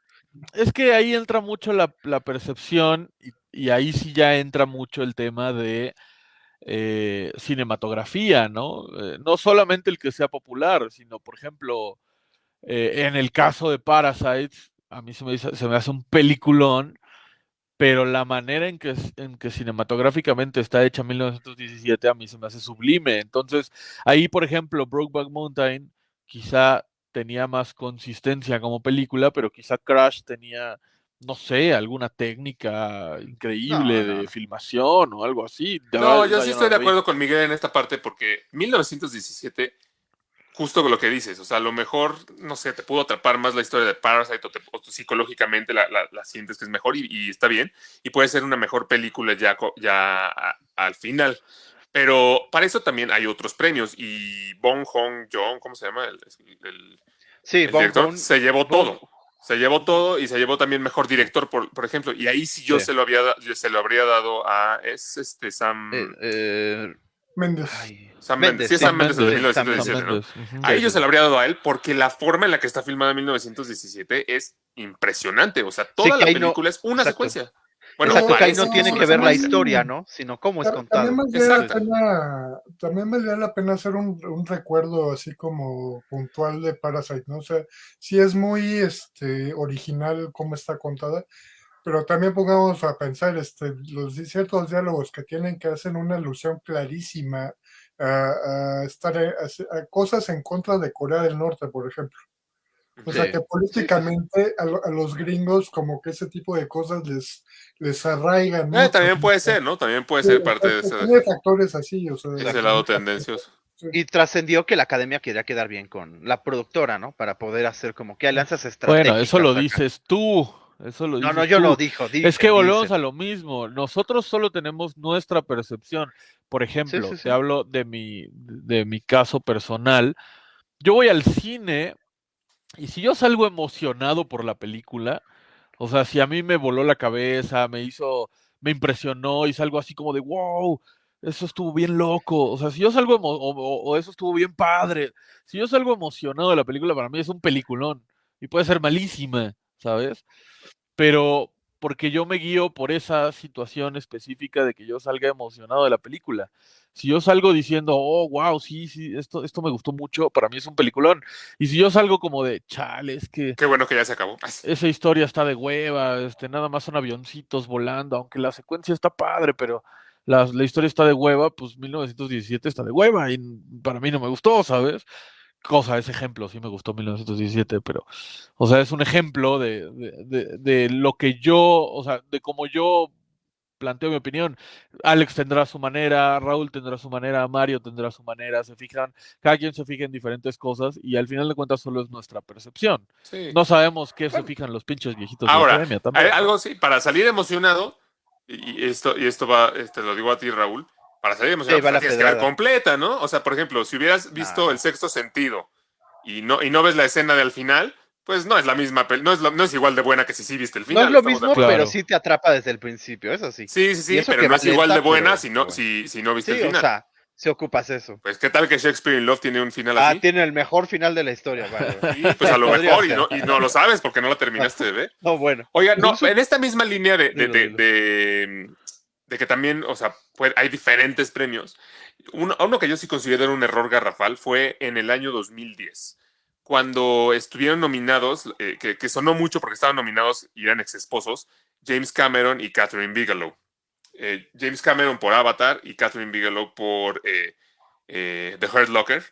F: es que ahí entra mucho la, percepción y, ahí sí ya entra mucho el tema de eh, cinematografía, ¿no? Eh, no solamente el que sea popular, sino, por ejemplo, eh, en el caso de Parasites, a mí se me, se me hace un peliculón, pero la manera en que, en que cinematográficamente está hecha 1917 a mí se me hace sublime. Entonces, ahí, por ejemplo, Brokeback Mountain quizá tenía más consistencia como película, pero quizá Crash tenía, no sé, alguna técnica increíble
B: No, no,
F: de filmación o algo así. De
A: No,
F: verdad,
A: yo sí estoy de
F: vi.
A: acuerdo con Miguel en esta parte porque 1917, justo con lo que dices, o sea, a lo mejor, no sé, te pudo atrapar más la historia de Parasite o, te- o tú psicológicamente la, la- la sientes que es mejor y, y está bien y puede ser una mejor película ya, ya a- al final. Pero para eso también hay otros premios y Bong Hong Jong, ¿cómo se llama? El, el-
B: Sí,
A: el director
B: Joon-
A: se llevó
B: Bong-
A: todo. Se llevó todo y se llevó también mejor director, por, por ejemplo. Y ahí sí yo
B: Sí.
A: se lo había se lo habría dado a es este Sam,
B: eh, eh,
E: Méndez.
B: ay,
A: Sam Mendes. Sí, es
B: sí,
A: Sam Mendes de
F: Mendes,
B: Sam
A: 1917, ¿no? A
B: Sí,
A: ellos
B: sí.
A: se lo habría dado a él porque la forma en la que está filmada en 1917 es impresionante. O sea, toda
B: que
A: la
B: no-
A: película es una
B: exacto.
A: secuencia. Bueno,
B: Exacto, que ahí no tiene que ver la historia, ¿no? Sino cómo es
E: Ta-
B: contado.
E: También valdría, la
A: Exacto.
E: pena, también valdría la pena hacer un, un recuerdo así como puntual de Parasite, ¿no? O sea, sí es muy este, original cómo está contada, pero también pongamos a pensar este, los ciertos diálogos que tienen que hacen una alusión clarísima a, a estar a, a cosas en contra de Corea del Norte, por ejemplo. O sea
A: Sí.
E: que políticamente a, a los gringos como que ese tipo de cosas les, les arraigan.
A: Eh,
E: mucho.
A: también puede ser, ¿no? También puede ser parte de ese,
E: Tiene factores así, o sea.
A: ese lado tendencioso.
B: Y trascendió que la academia quería quedar bien con la productora, ¿no? Para poder hacer como que alianzas
F: Bueno,
B: estratégicas.
F: eso lo dices tú. Eso lo
B: No, no, yo
F: tú.
B: lo dijo.
F: Es que volvemos a lo mismo. Nosotros solo tenemos nuestra percepción. Por ejemplo,
B: sí, sí.
F: te hablo de mi, de mi caso personal. Yo voy al cine y si yo salgo emocionado por la película, o sea, si a mí me voló la cabeza, me hizo, me impresionó y salgo así como de wow, eso estuvo bien loco. O sea, si yo salgo emo- o, o- o eso estuvo bien padre. Si yo salgo emocionado de la película, para mí es un peliculón y puede ser malísima, ¿sabes? pero porque yo me guío por esa situación específica de que yo salga emocionado de la película. Si yo salgo diciendo, oh, wow, sí, sí, esto, esto me gustó mucho, para mí es un peliculón. Y si yo salgo como de, chale, es que
A: Qué bueno que ya se acabó.
F: esa historia está de hueva, este, nada más son avioncitos volando, aunque la secuencia está padre, pero la, la historia está de hueva, pues 1917 está de hueva y para mí no me gustó, ¿sabes? Cosa, ese ejemplo, sí me gustó 1917, pero, o sea, es un ejemplo de, de, de, de lo que yo, o sea, de cómo yo planteo mi opinión. Alex tendrá su manera, Raúl tendrá su manera, Mario tendrá su manera, se fijan, cada quien se fija en diferentes cosas y al final de cuentas solo es nuestra percepción.
A: Sí.
F: No sabemos qué se fijan los pinches viejitos de la academia también.
A: algo sí, para salir emocionado, y esto, y esto va, te lo digo a ti, Raúl, para salir emocionado,
B: Sí,
A: pues, la tienes que ver completa, ¿no? O sea, por ejemplo, si hubieras visto
B: Ah.
A: el sexto sentido y no, y no ves la escena del final, pues no es la misma, no es, lo- no es igual de buena que si sí viste el
B: No
A: final.
B: es lo
A: ¿estamos de
B: mismo?
F: Claro.
B: pero sí te atrapa desde el principio, eso sí.
A: Sí, sí, sí, pero no es igual de buena si no, si, si no viste
B: Sí,
A: el
B: o
A: final.
B: sea, si ocupas eso.
A: Pues qué tal que Shakespeare in Love tiene un final
B: Ah,
A: así.
B: tiene el mejor final de la historia, vale.
A: Sí, pues a lo mejor y no, y no lo sabes porque no lo terminaste de ver.
B: No, bueno.
A: Oiga, no, en esta misma línea de, de,
B: Dilo,
A: de-
B: dilo.
A: de- de que también, o sea, hay diferentes premios. Uno, uno que yo sí considero un error garrafal fue en el año 2010, cuando estuvieron nominados, eh, que, que sonó mucho porque estaban nominados y eran ex esposos, James Cameron y Catherine Bigelow. Eh, James Cameron por Avatar y Catherine Bigelow por eh, The Hurt Locker.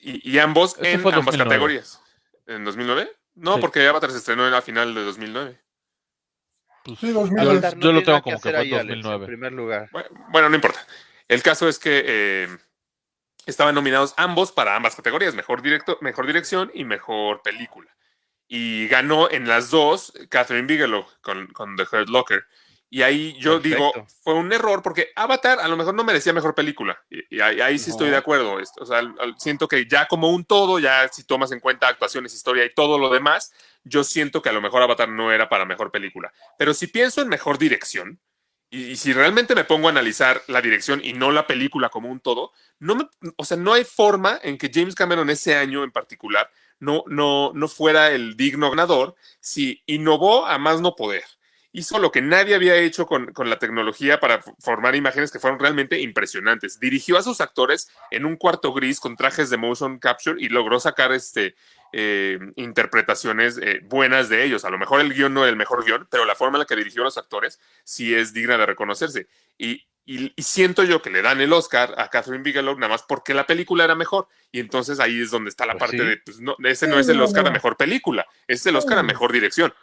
A: Y, y ambos en ambas
F: 2009.
A: categorías. ¿En 2009? No,
F: Sí.
A: porque Avatar se estrenó en la final de 2009.
F: Pues,
E: Sí, 2000.
F: yo, yo lo tengo como que
B: hacer
F: fue
B: ahí,
F: en
B: Alex,
F: 2009.
B: En primer lugar.
A: Bueno, bueno, no importa. El caso es que eh, estaban nominados ambos para ambas categorías, mejor, directo, mejor dirección y mejor película. Y ganó en las dos Catherine Bigelow con, con The Hurt Locker. Y ahí yo digo,
B: Perfecto.
A: fue un error porque Avatar a lo mejor no merecía mejor película. Y, y ahí, ahí sí estoy
B: No.
A: de acuerdo. O sea, siento que ya como un todo, ya si tomas en cuenta actuaciones, historia y todo lo demás, yo siento que a lo mejor Avatar no era para mejor película. Pero si pienso en mejor dirección, y, si realmente me pongo a analizar la dirección y no la película como un todo, no me, o sea, no hay forma en que James Cameron ese año en particular no, no, no fuera el digno ganador si innovó a más no poder. Hizo lo que nadie había hecho con, con la tecnología para formar imágenes que fueron realmente impresionantes. Dirigió a sus actores en un cuarto gris con trajes de motion capture y logró sacar este, eh, interpretaciones eh, buenas de ellos. A lo mejor el guion no era el mejor guion, pero la forma en la que dirigió a los actores sí es digna de reconocerse. Y, y- y siento yo que le dan el Oscar a Catherine Bigelow nada más porque la película era mejor. Y entonces ahí es donde está la
B: Pues
A: parte
B: sí.
A: de, pues no, ese no es el Oscar a mejor película, es el Oscar a mejor dirección.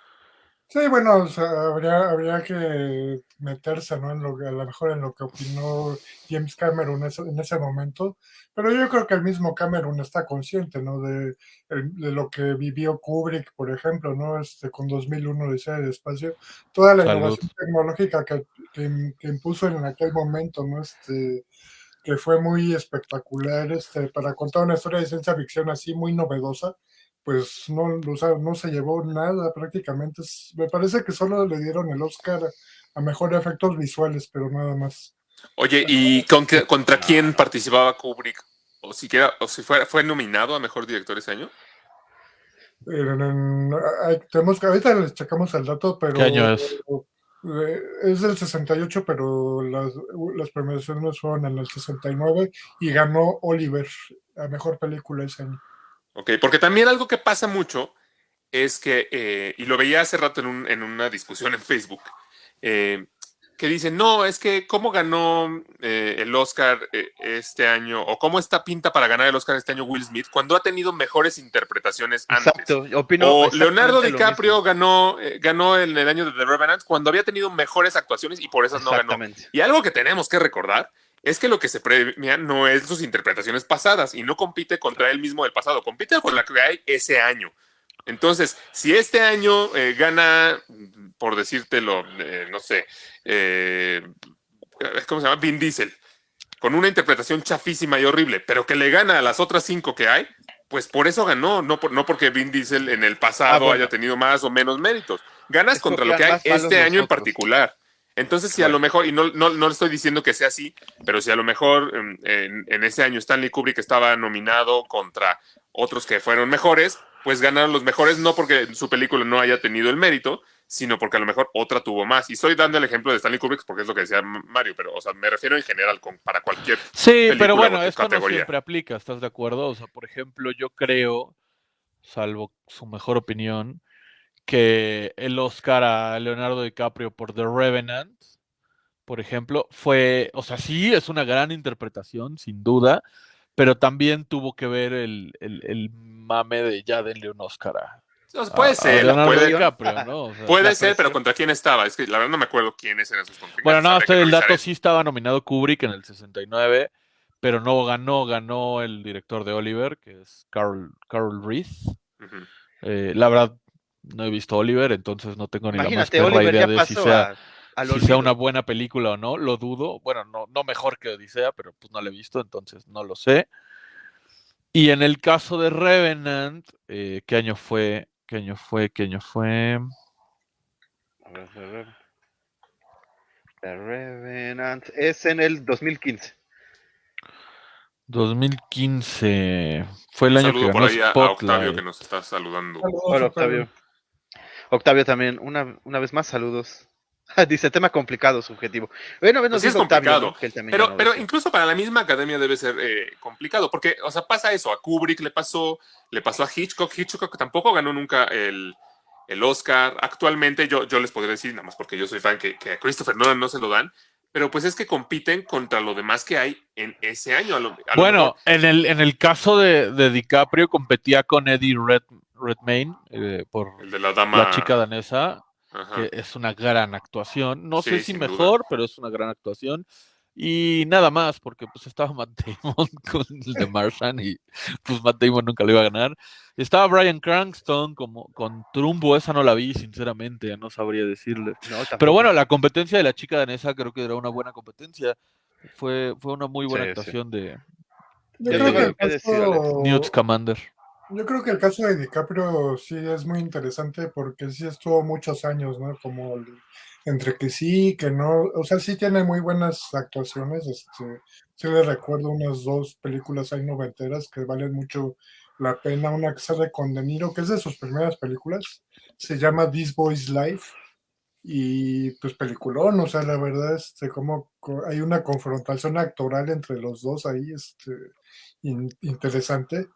E: Sí, bueno, o sea, habría, habría que meterse, ¿no? En lo a lo mejor en lo que opinó James Cameron ese- en ese momento, pero yo creo que el mismo Cameron está consciente, ¿no? De, lo que vivió Kubrick, por ejemplo, ¿no? Este, con 2001 de del espacio, toda la
F: Salud.
E: innovación tecnológica que, que, que impuso en aquel momento, ¿no? Este, que fue muy espectacular, este, para contar una historia de ciencia ficción así muy novedosa, pues no, o sea, no se llevó nada prácticamente. Es- Me parece que solo le dieron el Oscar a mejor efectos visuales, pero nada más.
A: Oye, ¿y con qué- contra quién participaba Kubrick? O siquiera, o si fue, fue nominado a mejor director ese año.
E: En- en- hay- tenemos que, ahorita les checamos el dato, pero
F: ¿Qué año es?
E: eh, es del 68, pero las, las premiaciones fueron en el 69 y ganó Oliver a mejor película ese año.
A: Ok, porque también algo que pasa mucho es que, eh, y lo veía hace rato en, un- en una discusión en Facebook, eh, que dicen, no, es que cómo ganó eh, el Oscar eh, este año, o cómo está pinta para ganar el Oscar este año Will Smith, cuando ha tenido mejores interpretaciones antes.
B: Exacto, opino
A: O Leonardo DiCaprio ganó, eh, ganó en el año de The Revenant cuando había tenido mejores actuaciones y por esas no ganó. Y algo que tenemos que recordar es que lo que se premia no es sus interpretaciones pasadas y no compite contra él mismo del pasado, compite con la que hay ese año. Entonces, si este año eh, gana, por decírtelo, eh, no sé, eh, ¿cómo se llama? Vin Diesel, con una interpretación chafísima y horrible, pero que le gana a las otras cinco que hay, pues por eso ganó, no, por- no porque Vin Diesel en el pasado
B: Ah, bueno.
A: haya tenido más o menos méritos. Ganas contra lo que hay este año en particular. Entonces, si a lo mejor, y no, no, no le estoy diciendo que sea así, pero si a lo mejor em, en, en ese año Stanley Kubrick estaba nominado contra otros que fueron mejores, pues ganaron los mejores, no porque su película no haya tenido el mérito, sino porque a lo mejor otra tuvo más. Y estoy dando el ejemplo de Stanley Kubrick porque es lo que decía Mario, pero o sea, me refiero en general con, para cualquier.
F: Sí,
A: película
F: pero
A: o
F: bueno, esto
A: categoría.
F: no siempre aplica, ¿estás de acuerdo? O sea, por ejemplo, yo creo, salvo su mejor opinión, que el Oscar a Leonardo DiCaprio por The Revenant, por ejemplo, fue, o sea, sí, es una gran interpretación, sin duda, pero también tuvo que ver el, el, el mame de ya denle un Oscar a,
A: puede
F: a-
A: ser, puede,
F: DiCaprio, ¿no? O sea,
A: puede ser, pero. ¿contra quién estaba? Es que la verdad no me acuerdo quiénes eran sus contrincantes.
F: Bueno, no, estoy el dato
A: eso.
F: sí estaba nominado Kubrick en el 69, pero no ganó, ganó el director de Oliver, que es Carl, Carl Reith.
A: Ujú.
F: Eh, la verdad, no he visto Oliver, entonces no tengo ni la más
B: Oliver
F: idea
B: ya
F: de si sea,
B: a,
F: si sea una buena película o no, lo dudo. Bueno, no, no mejor que Odisea, pero pues no la he visto, entonces no lo sé. Y en el caso de Revenant, eh, ¿qué año fue? ¿Qué año fue? ¿Qué año fue?
B: A ver, a ver. The Revenant es en el 2015.
F: 2015. Fue el año que
A: por
F: ganó
A: ahí a, a Octavio que nos está saludando.
E: Saludos,
B: Hola,
E: Octavio.
B: Octavio. También, una, una vez más, saludos. Dice, tema complicado, subjetivo. Bueno, bueno,
A: Pues sí es
B: Octavio,
A: complicado, Pero, incluso para la misma academia debe ser eh, complicado, porque, o sea, pasa eso, a Kubrick le pasó, le pasó a Hitchcock, Hitchcock tampoco ganó nunca el, el Oscar. Actualmente yo, yo les podría decir, nada más porque yo soy fan, que, que a Christopher Nolan no se lo dan, pero pues es que compiten contra lo demás que hay en ese año. a lo- a lo
F: Bueno, en el, en el caso de, de DiCaprio competía con Eddie Red, Redmayne eh, por
A: el de la dama.
F: La chica danesa,
A: ajá.
F: que es una gran actuación. No
A: Sí,
F: sé si
A: duda.
F: mejor, pero es una gran actuación. Y nada más, porque pues estaba Matt Damon con el de Martian y pues Matt Damon nunca lo iba a ganar. Estaba Brian Cranston como, con Trumbo, esa no la vi, sinceramente, no sabría decirle.
B: No.
F: Pero bueno, la competencia de la chica danesa creo que era una buena competencia. Fue, fue una muy buena
B: Sí, sí.
F: actuación de
E: caso-
F: Newt Scamander.
E: Yo creo que el caso de DiCaprio sí es muy interesante porque sí estuvo muchos años, ¿no? Como entre que sí, que no, o sea, sí tiene muy buenas actuaciones. Este, sí le recuerdo unas dos películas ahí noventeras que valen mucho la pena. Una que sale con De Niro, que es de sus primeras películas, se llama This Boy's Life. Y pues peliculón, o sea, la verdad, este, como co- hay una confrontación actoral entre los dos ahí, este, in- interesante.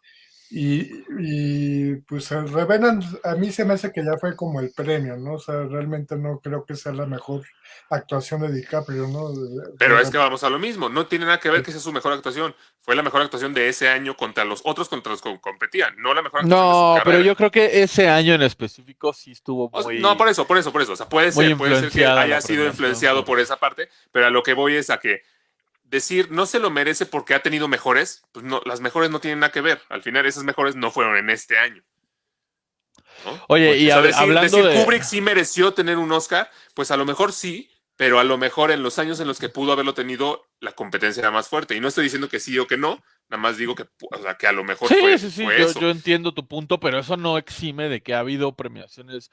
E: Y, y, pues el Revenant a mí se me hace que ya fue como el premio, ¿no? O sea, realmente no creo que sea la mejor actuación de DiCaprio, ¿no? De-
A: Pero
E: de-
A: es que vamos a lo mismo, no tiene nada que ver que sea su mejor actuación. Fue la mejor actuación de ese año contra los otros contra los que competían, no la mejor actuación de su
F: No, pero
A: carrera.
F: yo creo que ese año en específico sí estuvo
A: O sea,
F: muy...
A: no, por eso, por eso, por eso. O sea, puede ser, puede ser que haya sido influenciado
F: por-
A: por esa parte, pero a lo que voy es a que decir no se lo merece porque ha tenido mejores, pues no, las mejores no tienen nada que ver. Al final, esas mejores no fueron en este año. ¿no?
F: Oye, y
A: decir,
F: hablando
A: decir
F: de...
A: Kubrick sí mereció tener un Oscar, pues a lo mejor sí, pero a lo mejor en los años en los que pudo haberlo tenido, la competencia era más fuerte. Y no estoy diciendo que sí o que no, nada más digo que, pu- o sea, que a lo mejor
F: Sí,
A: fue,
F: sí, sí,
A: fue
F: yo,
A: eso.
F: yo entiendo tu punto, pero eso no exime de que ha habido premiaciones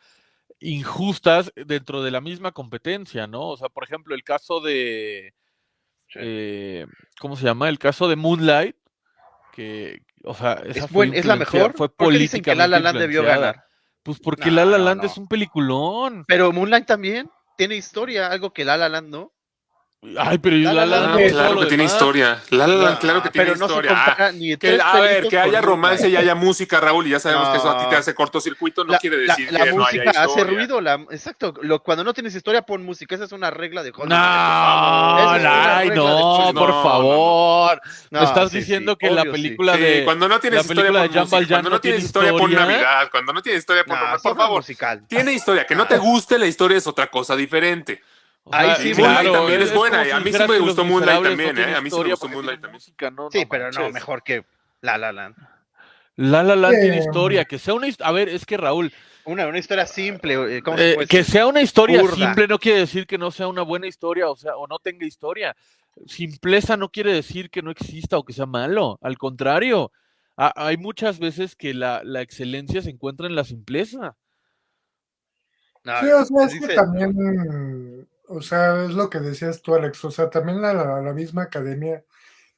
F: injustas dentro de la misma competencia, ¿no? O sea, por ejemplo, el caso de... Eh, ¿Cómo se llama? El caso de Moonlight, que, o sea, esa
B: Es,
F: fue
B: buen- es la mejor.
F: Fue
B: ¿Por qué dicen que La La Land debió
F: influenciada.
B: ganar?
F: Pues porque
B: No,
F: La La
B: no,
F: Land
B: no.
F: es un peliculón.
B: Pero Moonlight también tiene historia, algo que La La Land no.
F: Ay, pero
B: La
F: La
B: La
F: La
A: Ah, claro que tiene
F: demás.
A: historia. La La Land, claro que
B: Ah,
A: tiene
B: pero no se
A: historia. Ah, a ver, que haya romance y haya música, Raúl, y ya sabemos que eso a ti te hace cortocircuito, no
B: La,
A: quiere
B: la-
A: decir
B: la
A: que no
B: música
A: haya
B: hace
A: historia.
B: ruido, la, exacto. Lo, cuando no tienes historia, pon música. Esa es una regla de Hollywood.
F: No, ay, no, por favor. Estás
B: sí,
F: diciendo
B: sí,
F: que la película
A: Sí,
F: de
A: cuando no tienes
F: la
A: historia
F: Jean
A: música, cuando
F: no
A: tienes
F: tiene
A: historia por
F: historia.
A: Navidad, cuando no tienes historia por
B: No,
A: por favor.
B: musical.
A: Tiene historia, que no te guste la historia es otra cosa diferente.
F: O
B: Ahí sí,
A: Moonlight también es buena, a mí sí me gustó Moonlight también, ¿eh? A mí sí me
F: historia
A: gustó Moonlight también.
F: música, no,
B: Sí,
F: no
B: pero no, mejor que La La Land.
F: La La Land tiene
E: Eh,
F: historia, que sea una his- a ver, es que Raúl,
B: Una, una historia simple. eh, ¿cómo se
F: eh, que sea una historia
B: Burda.
F: simple no quiere decir que no sea una buena historia, o sea, o no tenga historia. Simpleza no quiere decir que no exista o que sea malo, al contrario. Ha- hay muchas veces que la, la excelencia se encuentra en la simpleza.
B: No,
E: Sí, o sea, es que
B: dice-
E: también, o sea, es lo que decías tú, Alex, o sea, también la, la, la misma academia,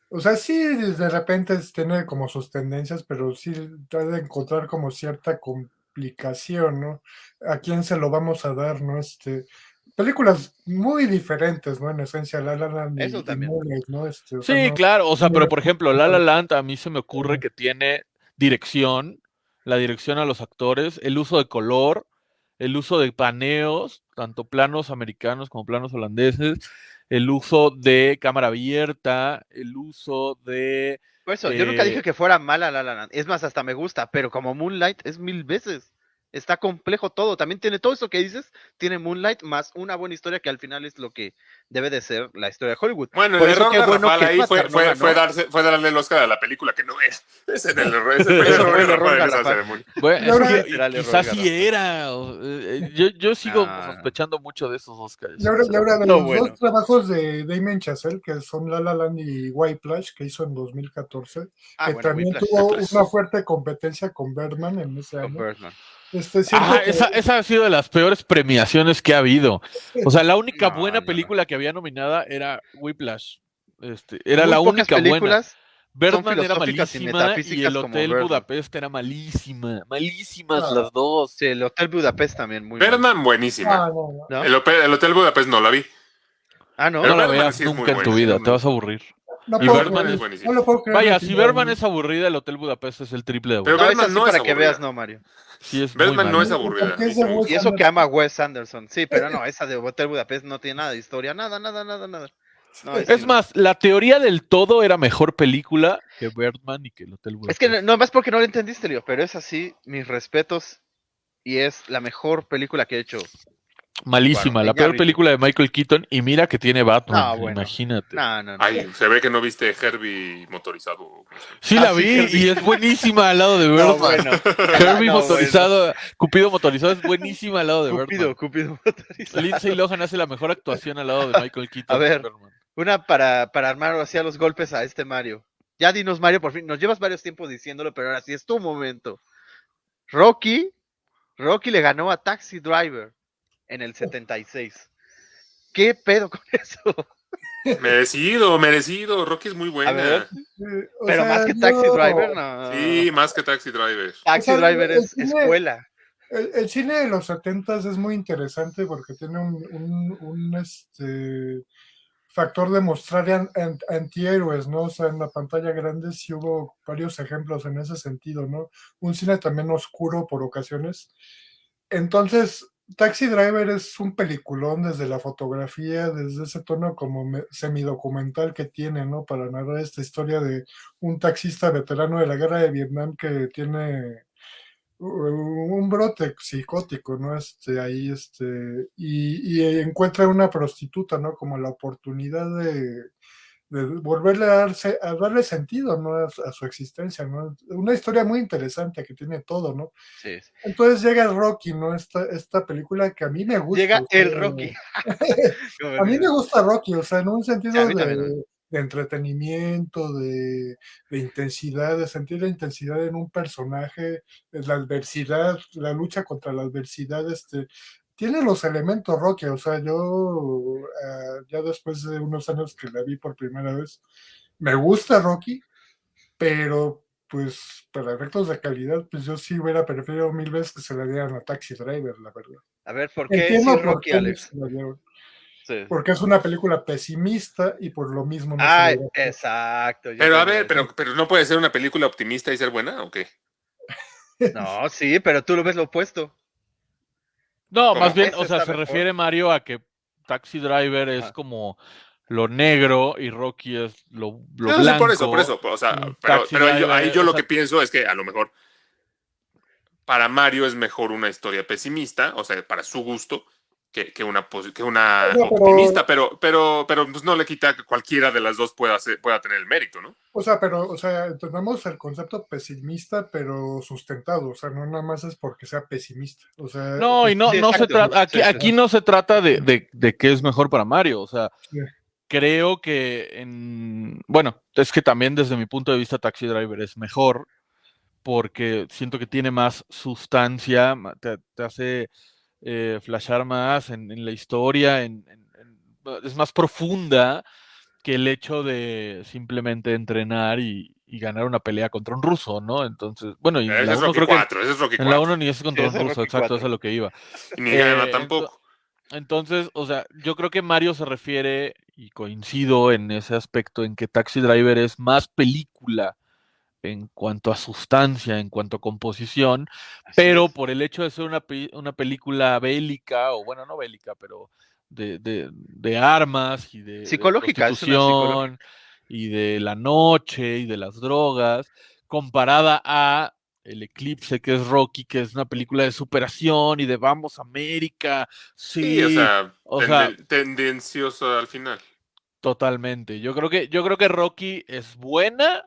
E: o sea, sí, de repente tiene como sus tendencias, pero sí trata de encontrar como cierta complicación, ¿no? ¿A quién se lo vamos a dar, no? Este, películas muy diferentes, ¿no? En esencia, La La Land y,
B: Eso
E: y
B: también.
E: ¿no? Este, o sea,
F: Sí,
E: no-
F: claro, o sea, pero por ejemplo, La La Land a mí se me ocurre que tiene dirección, la dirección a los actores, el uso de color, el uso de paneos, tanto planos americanos como planos holandeses, el uso de cámara abierta, el uso de...
B: Por eso, yo nunca
F: eh,
B: dije que fuera mala La La Land. Es más, hasta me gusta, pero como Moonlight es mil veces. Está complejo todo. También tiene todo eso que dices. Tiene Moonlight más una buena historia que al final es lo que debe de ser la historia de Hollywood.
A: Bueno,
B: Por
A: el error
B: qué
A: de
B: bueno
A: Rafael
B: que
A: ahí fue, fue, fue, darse, fue darle el Oscar a la película que no es. Ese es el error. Ese fue el error.
F: Bueno, es que quizás sí era. eh, yo, yo sigo
B: no.
F: sospechando mucho de esos Oscars.
E: Y ahora de
B: No,
E: los
B: bueno.
E: dos trabajos de Damien Chazelle, que son La La Land y White Plash, que hizo en 2014,
B: Ah,
E: que
B: bueno,
E: también
B: Whiplash,
E: tuvo
A: Whiplash.
E: una fuerte competencia con Birdman en ese
B: con
E: año.
B: Birdman.
E: Que-
F: esa, esa ha sido de las peores premiaciones que ha habido. O sea, la única
B: No,
F: buena
B: no,
F: película que había nominada era Whiplash. Este, era
B: Muy
F: la única buena.
B: películas
F: Birdman era
B: y
F: malísima y el Hotel. Budapest era malísima. Malísimas
E: Ah.
F: las dos.
B: Sí, el Hotel Budapest también muy
A: Birdman, buenísima.
E: Ah, no, no.
B: ¿no?
A: El, hotel- el Hotel Budapest no la vi.
B: Ah, no.
F: No la
A: Birdman
F: veas
A: sí es muy
F: nunca en tu vida, te vas a aburrir.
E: No
A: Y Birdman es buenísimo.
E: no lo puedo creer
F: Vaya, si Birdman es aburrida, el Hotel Budapest es el triple de
A: Pero
B: No,
F: aburrida.
B: esa
A: Birdman
B: sí
A: no es
B: para que veas, no, Mario.
F: Sí, es
A: Birdman no es aburrida.
B: Y eso que ama a Wes Anderson. Sí, pero no, esa de Hotel Budapest no tiene nada de historia. Nada, nada, nada, nada. No,
F: Es más, la teoría del todo era mejor película que Birdman y que el Hotel Budapest.
B: Es que no, no más porque no lo entendiste, Leo, pero es así, mis respetos. Y es la mejor película que he hecho.
F: Malísima,
B: Bueno,
F: la peor
B: vi.
F: película de Michael Keaton y mira que tiene Batman,
B: No, bueno.
F: imagínate.
B: No, no, no.
A: Ay, se ve que no viste Herbie motorizado.
F: Sí
B: Ah,
F: la
B: sí,
F: vi y es buenísima al lado de Birdman.
B: No, bueno.
F: Herbie
B: No,
F: motorizado, Cupido motorizado es buenísima al lado de. Birdman.
B: Cupido, Cupido motorizado.
F: Lindsay Lohan hace la mejor actuación al lado de Michael Keaton.
B: A ver. Una para, para armar así a los golpes a este Mario. Ya dinos, Mario, por fin. Nos llevas varios tiempos diciéndolo, pero ahora sí es tu momento. Rocky, Rocky le ganó a Taxi Driver en el 76. ¿Qué pedo con eso?
A: Merecido, merecido. Rocky es muy buena.
B: A ver, pero
E: sea,
B: más que Taxi Driver, no.
A: Sí, más que Taxi Driver.
B: Taxi
E: O sea,
B: Driver es
E: cine-
B: escuela.
E: El, el cine de los 70 es muy interesante porque tiene un, un- un, este, factor de mostrar an- an- antihéroes, ¿no? O sea, en la pantalla grande sí hubo varios ejemplos en ese sentido, ¿no? Un cine también oscuro por ocasiones. Entonces, Taxi Driver es un peliculón desde la fotografía, desde ese tono como me- semidocumental que tiene, ¿no? Para narrar esta historia de un taxista veterano de la guerra de Vietnam que tiene un brote psicótico, ¿no? Este, ahí, este, y, y encuentra una prostituta, ¿no? Como la oportunidad de, de volverle a, darse, a darle sentido, ¿no? A, a su existencia, ¿no? Una historia muy interesante que tiene todo, ¿no?
B: Sí.
E: Entonces llega Rocky, ¿no? Esta, esta película que a mí me gusta.
B: Llega
E: sea,
B: el Rocky.
E: a mí me gusta Rocky, o sea, en un sentido de, entretenimiento, de, de intensidad, de sentir la intensidad en un personaje, la adversidad, la lucha contra la adversidad, este, tiene los elementos Rocky, o sea, yo ah, ya después de unos años que la vi por primera vez, me gusta Rocky, pero pues para efectos de calidad, pues yo sí hubiera preferido mil veces que se la dieran a Taxi Driver, la verdad.
B: A ver, ¿por qué
E: por
B: Rocky,
E: qué
B: Alex? Sí.
E: porque es una película pesimista y por lo mismo no logra.
B: exacto.
A: Pero a ver, pero, pero no puede ser una película optimista y ser buena, ¿o qué?
B: No, sí, pero tú lo ves lo opuesto.
F: No, más bien, o sea, se
B: mejor.
F: refiere Mario a que Taxi Driver es como lo negro y Rocky es lo, lo
A: No, sí,
F: blanco.
A: por eso, por eso. O sea, pero, ahí yo, ahí lo
F: sea-
A: que pienso es que a lo mejor para Mario es mejor una historia pesimista, o sea, para su gusto, que, que una, que una
E: No, pero-
A: optimista, pero, pero, pero pues no le quita que cualquiera de las dos pueda, ser- pueda tener el mérito, ¿no?
E: O sea, pero, o sea, entendemos el concepto pesimista, pero sustentado. O sea, no nada más es porque sea pesimista. O sea,
F: No, y no, no se trata, aquí, aquí no se trata de, de, de qué es mejor para Mario, o sea,
E: Sí.
F: creo que en, bueno, es que también desde mi punto de vista Taxi Driver es mejor, porque siento que tiene más sustancia, te, te hace eh, flashar más en, en la historia, en- en- en- es más profunda que el hecho de simplemente entrenar y, y ganar una pelea contra un ruso, ¿no? Entonces, bueno, y en la
A: es
F: uno
A: Rocky
F: creo que
A: 4, ese es Rocky
F: en la
A: 4.
F: 1 ni es contra
B: Sí,
F: un ruso, exacto,
B: 4.
F: eso es a lo que iba.
A: Y ni
F: Eh,
A: tampoco.
F: Entonces, o sea, yo creo que Mario se refiere, y coincido en ese aspecto, en que Taxi Driver es más película en cuanto a sustancia, en cuanto a composición,
B: Así
F: pero
B: es.
F: por el hecho de ser una, una película bélica, o bueno, no bélica, pero de, de- de armas y de, de
B: Psicológica,
F: prostitución y de la noche y de las drogas, comparada a El Eclipse, que es Rocky, que es una película de superación y de vamos América, sí,
A: Sí, o sea,
F: o sea-
A: tendencioso al final.
F: totalmente. Yo creo que, yo creo que Rocky es buena,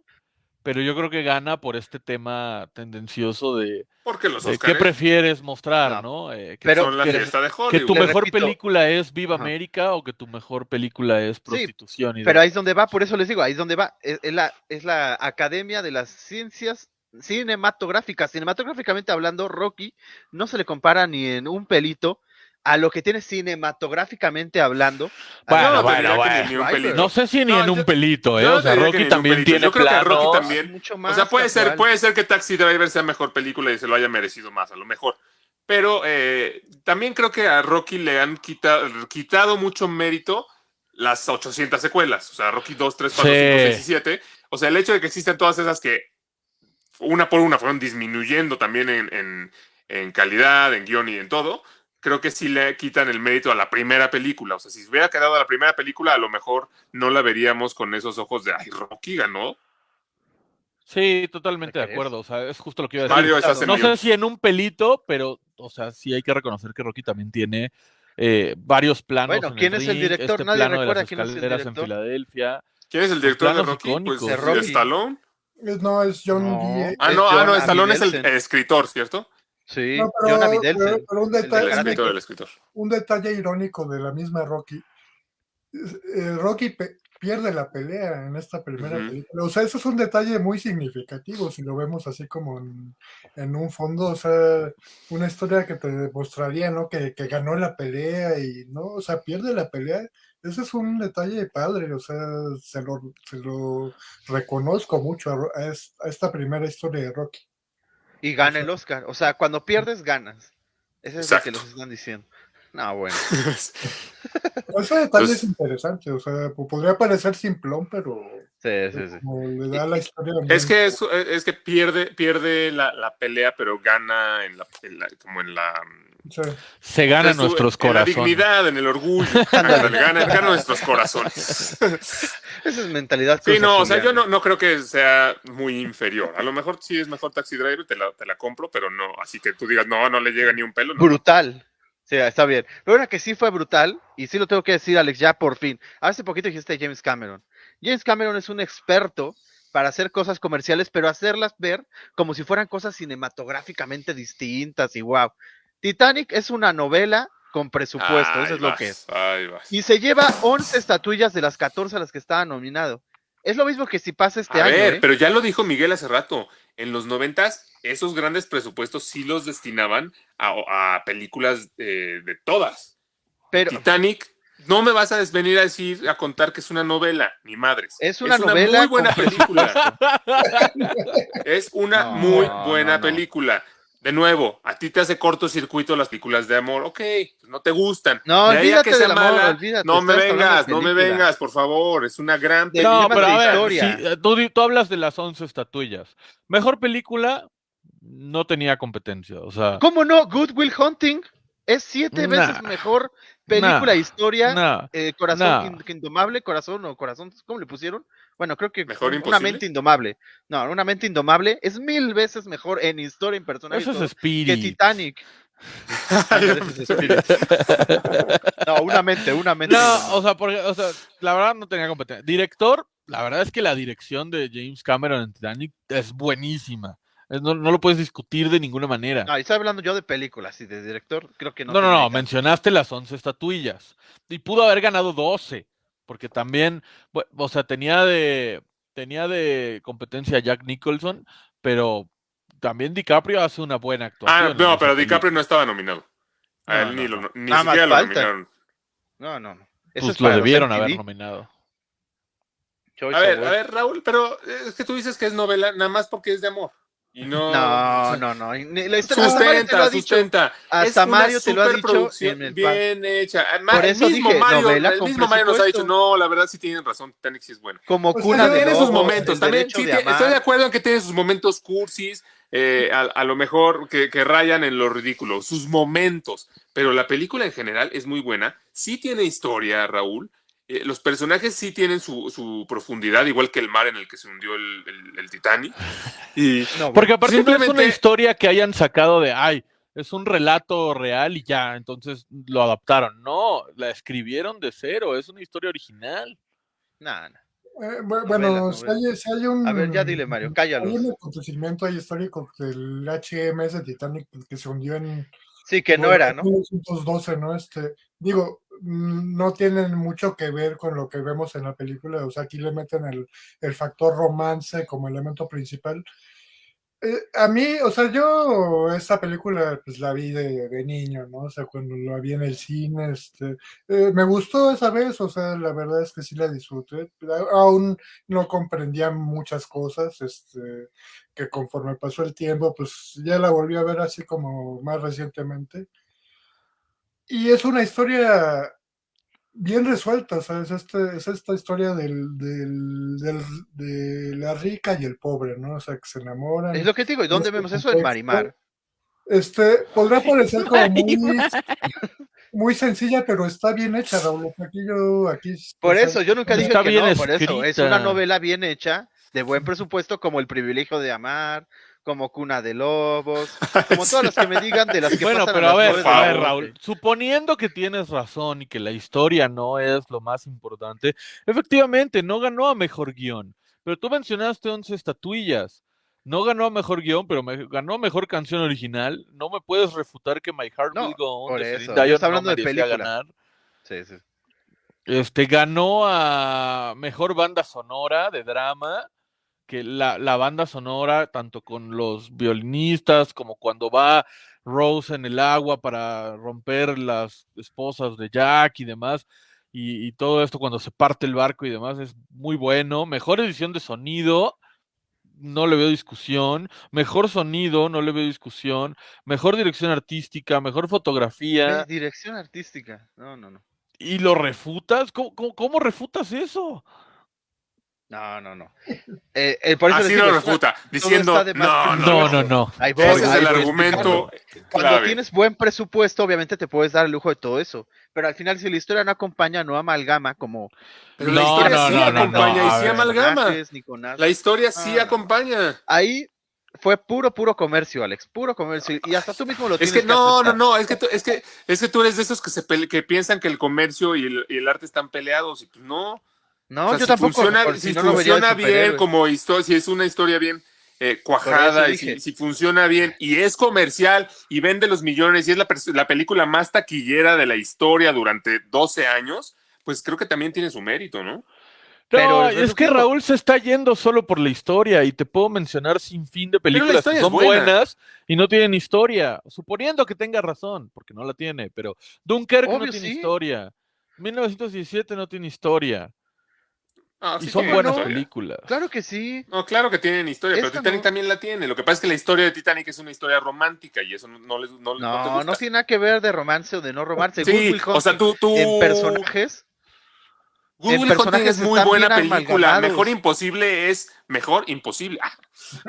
F: pero yo creo que gana por este tema tendencioso de,
A: Porque los
F: de qué prefieres mostrar,
B: No,
F: ¿no? Eh, que,
B: pero-
A: son la
F: que-
A: fiesta de
F: que tu
A: Hollywood.
B: Le
F: mejor
B: repito.
F: película es Viva
B: Ajá.
F: América o que tu mejor película es prostitución. y
B: Pero
F: de-
B: ahí es donde va, por eso les digo, ahí es donde va. Es, es la, es la Academia de las Ciencias Cinematográficas. Cinematográficamente hablando, Rocky no se le compara ni en un pelito a lo que tiene cinematográficamente hablando.
F: Bueno,
A: No,
F: bueno, bueno. sé si ni
A: No,
F: en un pelito, ¿eh?
A: no
F: O sea, Rocky también tiene
A: Yo creo que a Rocky
F: planos.
A: también-
B: Mucho
A: O
B: más
A: sea, puede ser, puede ser que Taxi Driver sea mejor película y se lo haya merecido más, a lo mejor. Pero eh, también creo que a Rocky le han quita- quitado mucho mérito las 800 secuelas. O sea, Rocky 2, 3, 4, 5,
F: Sí.
A: 6 y 7. O sea, el hecho de que existan todas esas que una por una fueron disminuyendo también en, en- en calidad, en guion y en todo, creo que sí le quitan el mérito a la primera película. O sea, si se hubiera quedado a la primera película, a lo mejor no la veríamos con esos ojos de, ay, Rocky ganó.
F: Sí, totalmente
B: ¿Me
F: de acuerdo. O sea, es justo lo que iba a decir.
A: Mario en
F: No sé si en un pelito, pero, o sea, sí hay que reconocer que Rocky también tiene eh, varios planos.
B: Bueno,
F: en
B: ¿quién es el
F: ring,
B: director?
F: Este
B: Nadie recuerda quién es el
F: escaleras en
B: director.
F: Filadelfia.
A: ¿Quién es el director de Rocky?
F: icónicos.
A: Pues
B: De Rocky.
A: Stallone.
E: No, es John
B: No.
E: Guille.
A: Ah, no, ah, no, Stallone es el escritor, ¿cierto?
B: Sí,
E: No, pero,
B: Amiddelsen,
E: pero- pero un
B: el del
A: El
E: detalle,
B: Karate.
A: escritor, el escritor.
E: un detalle irónico de la misma Rocky. Eh, Rocky pe- pierde la pelea en esta primera película. O sea, eso es un detalle muy significativo si lo vemos así como en, en un fondo. O sea, una historia que te demostraría, ¿no? Que, que ganó la pelea y, ¿no? O sea, pierde la pelea. Ese es un detalle padre. O sea, se lo, se lo reconozco mucho a esta primera historia de Rocky.
B: Y gana el Oscar. O sea, cuando pierdes, ganas. Eso es lo que les están diciendo. No, bueno.
E: Ese detalle
A: Entonces-
E: es interesante. O sea, po- podría parecer simplón, pero
B: Sí, sí, sí.
E: como le da la historia.
A: Es que, es, es que pierde, pierde la, la pelea, pero gana en la, en la- como en la...
E: sí.
F: Se gana nuestros
A: en la
F: corazones.
A: dignidad, en el orgullo. Ándale, gana, gana nuestros corazones.
B: Esa es mentalidad.
A: Sí, no, o sea, yo no, no creo que sea muy inferior. A lo mejor sí es mejor Taxi Driver, te la, te la compro, pero no, así que tú digas, no, no le llega ni un pelo. No.
B: Brutal. Sí, está bien. Pero una que sí fue brutal, y sí lo tengo que decir, Alex, ya por fin. Hace poquito dijiste James Cameron. James Cameron es un experto para hacer cosas comerciales, pero hacerlas ver como si fueran cosas cinematográficamente distintas y wow. Titanic es una novela con presupuesto,
A: Ahí
B: eso es lo que es. Y se lleva 11 estatuillas de las 14 a las que estaba nominado. Es lo mismo que si pasa este
A: A
B: año.
A: ver,
B: ¿eh?
A: pero ya lo dijo Miguel hace rato. En los noventas, esos grandes presupuestos sí los destinaban a, a películas de, de todas.
B: Pero
A: Titanic, no me vas a venir a decir, a contar que es una novela, ni madres.
B: Es una novela
A: muy buena película. es una
B: No,
A: muy
B: no,
A: buena
B: no.
A: película. De nuevo, a ti te hace cortocircuito las películas de amor, ok, pues no te gustan.
B: No,
A: De
B: olvídate
A: que sea
B: del amor,
A: mala,
B: olvídate,
A: no me vengas, no me vengas, por favor, es una gran película.
F: No, pero
B: de
F: a ver,
B: historia.
F: sí, eh, tú, hablas de las 11 estatuillas. Mejor película, no tenía competencia. O sea,
B: ¿Cómo no? Good Will Hunting es siete
F: Nah.
B: veces mejor película
F: Nah.
B: historia.
F: nah.
B: eh, corazón indomable, corazón o corazón, ¿cómo le pusieron? Bueno, creo que
A: ¿Mejor
B: una
A: imposible?
B: mente indomable. No, una mente indomable es mil veces mejor en historia, en personaje
F: Eso es
B: que. Titanic. No, una mente, una mente.
F: No, o sea, porque, o sea, la verdad no tenía competencia. Director, la verdad es que la dirección de James Cameron en Titanic es buenísima. No, no lo puedes discutir de ninguna manera.
B: No, y estoy hablando yo de películas y de director, creo que no.
F: No, no, no,
B: caso.
F: mencionaste las 11 estatuillas. Y pudo haber ganado 12, porque también, o sea, tenía de, tenía de competencia a Jack Nicholson, pero también DiCaprio hace una buena actuación.
A: Ah, no, pero DiCaprio
F: película.
A: no estaba nominado. A
F: No,
A: él
F: no,
A: ni,
F: no.
A: lo, ni siquiera lo
B: falta.
A: nominaron.
B: No, no, no. Eso
F: Pues
B: es
F: lo debieron haber nominado.
B: Choice
A: A ver, a ver, Raúl, pero es que tú dices que es novela nada más porque es de amor. Y no.
B: No, no, no. La
A: Sustenta,
B: ha dicho.
A: sustenta.
B: Hasta
A: Es una
B: Mario te lo ha dicho
A: bien hecha. Ah,
B: Por
A: el
B: eso
A: mismo
B: dije,
A: Mario,
B: novela
A: el mismo Mario nos ha dicho, no, la verdad sí tienen razón, Titanic sí es bueno.
B: Como
E: Pues
B: cuna
E: también
B: de
A: tiene sus momentos, también sí
B: de
A: estoy de acuerdo en que tiene sus momentos cursis, eh, a, a lo mejor que, que rayan en lo ridículo, sus momentos, pero la película en general es muy buena, sí tiene historia, Raúl, eh, los personajes sí tienen su, su profundidad, igual que el mar en el que se hundió el, el- el Titanic, y
B: No,
F: Porque aparte no es una
A: Simplemente-
F: historia que hayan sacado de, ay, es un relato real y ya, entonces lo adaptaron. No, la escribieron de cero, es una historia original.
B: Nah, nah.
E: Eh, bu- bueno,
B: Novelas,
E: si hay, si hay un...
B: A ver, ya dile, Mario,
E: Hay
B: cállalos.
E: un acontecimiento ahí histórico del HMS Titanic que se hundió en
B: Sí, que no era, ¿no?
E: 1912, ¿no? Este, digo, no tienen mucho que ver con lo que vemos en la película, o sea, aquí le meten el, el factor romance como elemento principal. Eh, a mí, o sea, yo esta película pues la vi de, de niño, ¿no? O sea, cuando la vi en el cine, este, eh, me gustó esa vez, o sea, la verdad es que sí la disfruté, aún no comprendía muchas cosas, este, que conforme pasó el tiempo, pues ya la volví a ver así como más recientemente. Y es una historia bien resuelta, o sea, es, este, es esta historia del, del, del- de la rica y el pobre, ¿no? O sea, que se enamoran.
B: Es lo que te digo, ¿y dónde
E: Este
B: vemos eso? En Marimar.
E: Este, podrá parecer como muy, muy sencilla, pero está bien hecha, Raúl. Aquí yo, aquí.
B: Por
E: o sea,
B: eso, yo nunca dije que
F: bien
B: no, por eso. Es una novela bien hecha, de buen presupuesto, como El privilegio de amar, como Cuna de Lobos, como todas las que me digan de las que
F: Bueno,
B: pasan
F: pero
B: a
F: ver, a ver. Raúl, suponiendo que tienes razón y que la historia no es lo más importante, efectivamente, no ganó a mejor guion, pero tú mencionaste 11 estatuillas. No ganó a mejor guion, pero me- ganó a mejor canción original. No me puedes refutar que My Heart
B: No,
F: Will Go On
B: por
F: de
B: eso,
F: Dion
B: estaba
F: no
B: hablando de película.
F: ganar.
B: Sí, sí.
F: Este ganó a mejor banda sonora de drama, que la, la banda sonora, tanto con los violinistas como cuando va Rose en el agua para romper las esposas de Jack y demás, y, y todo esto cuando se parte el barco y demás, es muy bueno. Mejor edición de sonido, no le veo discusión. Mejor sonido, no le veo discusión. Mejor dirección artística, mejor fotografía.
B: Dirección artística. No, no, no.
F: ¿Y lo refutas? ¿Cómo, cómo, cómo refutas eso?
B: No, no, no. Eh, eh, por eso les
A: Así lo
B: es
A: refuta, diciendo, no, no,
F: No,
A: no,
F: no, no.
B: Ahí voy,
A: Ese es el
B: voy
A: argumento
B: explicando.
A: clave.
B: Cuando tienes buen presupuesto, obviamente te puedes dar el lujo de todo eso. Pero al final, si la historia no acompaña, no amalgama, como.
A: Pero
F: No,
A: la historia
F: no,
A: sí acompaña
F: no,
A: y sí
F: ver.
A: amalgama.
B: personajes, ni con nada.
A: La historia sí acompaña.
B: Ahí fue puro, puro comercio, Alex. Puro comercio. Y hasta tú mismo lo
A: Es
B: tienes
A: que no, no,
B: aceptar.
A: no, es que, tú, es que es que tú eres de esos que se que piensan que el comercio y el, y el arte están peleados y pues no.
B: No,
A: O sea,
B: yo
A: si
B: tampoco.
A: funciona, si
B: no,
A: funciona bien como historia, si es una historia bien eh, cuajada, y si, funciona bien y es comercial y vende los millones y es la, película más taquillera de la historia durante 12 años, pues creo que también tiene su mérito, ¿no?
B: Pero
F: No, es que Raúl se está yendo solo por la historia y te puedo mencionar sin fin de películas que son
A: buena.
F: buenas y no tienen historia, suponiendo que tenga razón, porque no la tiene, pero Dunkerque no tiene
B: sí.
F: historia, 1917 no tiene historia.
A: Ah,
F: Y
A: sí
F: son buenas
A: historia.
F: películas.
B: Claro que sí.
A: No, claro que tienen historia, pero Titanic
B: no.
A: también la tiene. Lo que pasa es que la historia de Titanic es una historia romántica y eso no, les no, no te
B: No,
A: gusta.
B: no tiene nada que ver de romance o de no romance.
A: Sí,
B: Will
A: o sea, tú, tú...
B: en personajes.
A: Good
B: en personajes
A: es muy buena película. Mejor imposible es mejor imposible. Ah,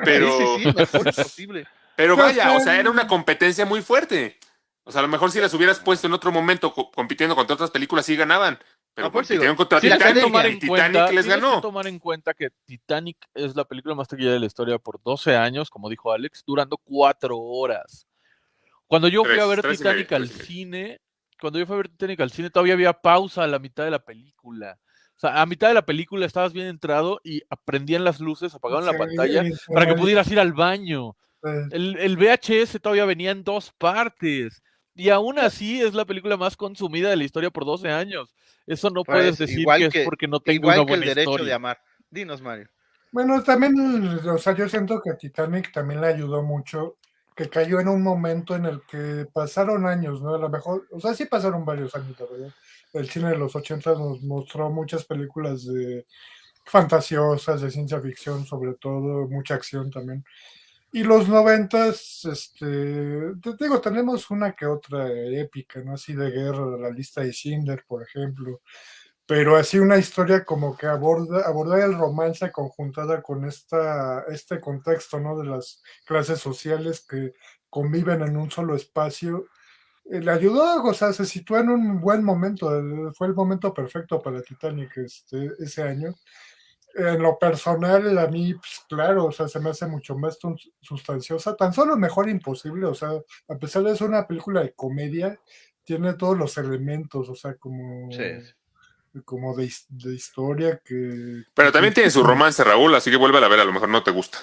A: pero,
B: Sí, sí, sí, mejor imposible.
A: pero
E: Pues,
A: vaya, o sea, era una competencia muy fuerte. O sea, a lo mejor si las hubieras puesto en otro momento co- compitiendo contra otras películas, sí ganaban. Pero
B: No, por eso digo,
A: compitieron contra
B: la
A: Titanic
F: tomar
A: y
F: en
A: Titanic
F: cuenta,
A: les
F: tienes que
A: ganó.
F: tomar en cuenta que Titanic es la película más taquillera de la historia por 12 años, como dijo Alex, durando cuatro horas. Cuando yo fui a ver Titanic
A: medio,
F: al cine, cuando yo fui a ver Titanic al cine, todavía había pausa a la mitad de la película. O sea, a mitad de la película estabas bien entrado y prendían las luces, apagaban la
E: Sí,
F: pantalla para que pudieras ir al baño. El, el VHS todavía venía en dos partes. Y aún así es la película más consumida de la historia por 12 años. Eso no
B: Pues,
F: puedes decir
B: igual
F: que,
B: que-
F: es porque no tengo
B: Igual
F: una
B: que el derecho de amar. Dinos, Mario.
E: Bueno, también, o sea, yo siento que Titanic también le ayudó mucho, que cayó en un momento en el que pasaron años, ¿no? A lo mejor, o sea, sí pasaron varios años, la verdad. El cine de los 80 nos mostró muchas películas de fantasiosas, de ciencia ficción, sobre todo, mucha acción también. Y los noventas, este, te digo, tenemos una que otra épica, ¿no? Así de guerra, la lista de Schindler, por ejemplo. Pero así una historia como que aborda abordar el romance conjuntada con esta este contexto no de las clases sociales que conviven en un solo espacio eh, le ayudó o sea se sitúa en un buen momento eh, fue el momento perfecto para Titanic este ese año en lo personal a mí pues, claro o sea se me hace mucho más sustanciosa tan solo mejor imposible o sea a pesar de ser una película de comedia tiene todos los elementos o sea como
B: Sí.
E: como de, de historia que...
A: Pero también tiene su romance, Raúl, así que vuelve a ver, a lo mejor no te gusta.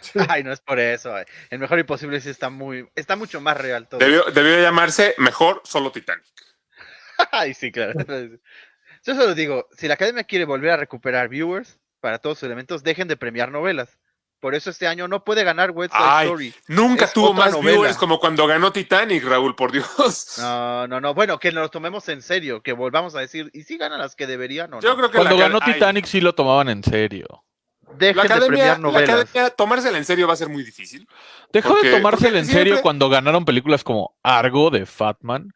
E: Sí.
B: Ay, no es por eso. El mejor imposible sí está muy, está mucho más real todo.
A: Debió, debió llamarse Mejor Solo Titanic.
B: Ay, sí, claro. Yo solo digo, si la academia quiere volver a recuperar viewers para todos sus elementos, dejen de premiar novelas. Por eso este año no puede ganar West Side
A: Ay,
B: Story.
A: Nunca
B: Es
A: tuvo más
B: novela.
A: viewers como cuando ganó Titanic, Raúl, por Dios.
B: No, no, no. Bueno, que nos tomemos en serio, que volvamos a decir, ¿y si ganan las que deberían o no?
A: Yo creo que
F: Cuando
A: la
F: ganó
A: ay,
F: Titanic sí lo tomaban en serio.
B: Dejen
A: la
B: de
A: academia,
B: premiar
A: la
B: novelas.
A: academia, tomársela en serio va a ser muy difícil.
F: Dejó
A: Porque-
F: de tomársela en serio cuando ganaron películas como Argo de Fatman.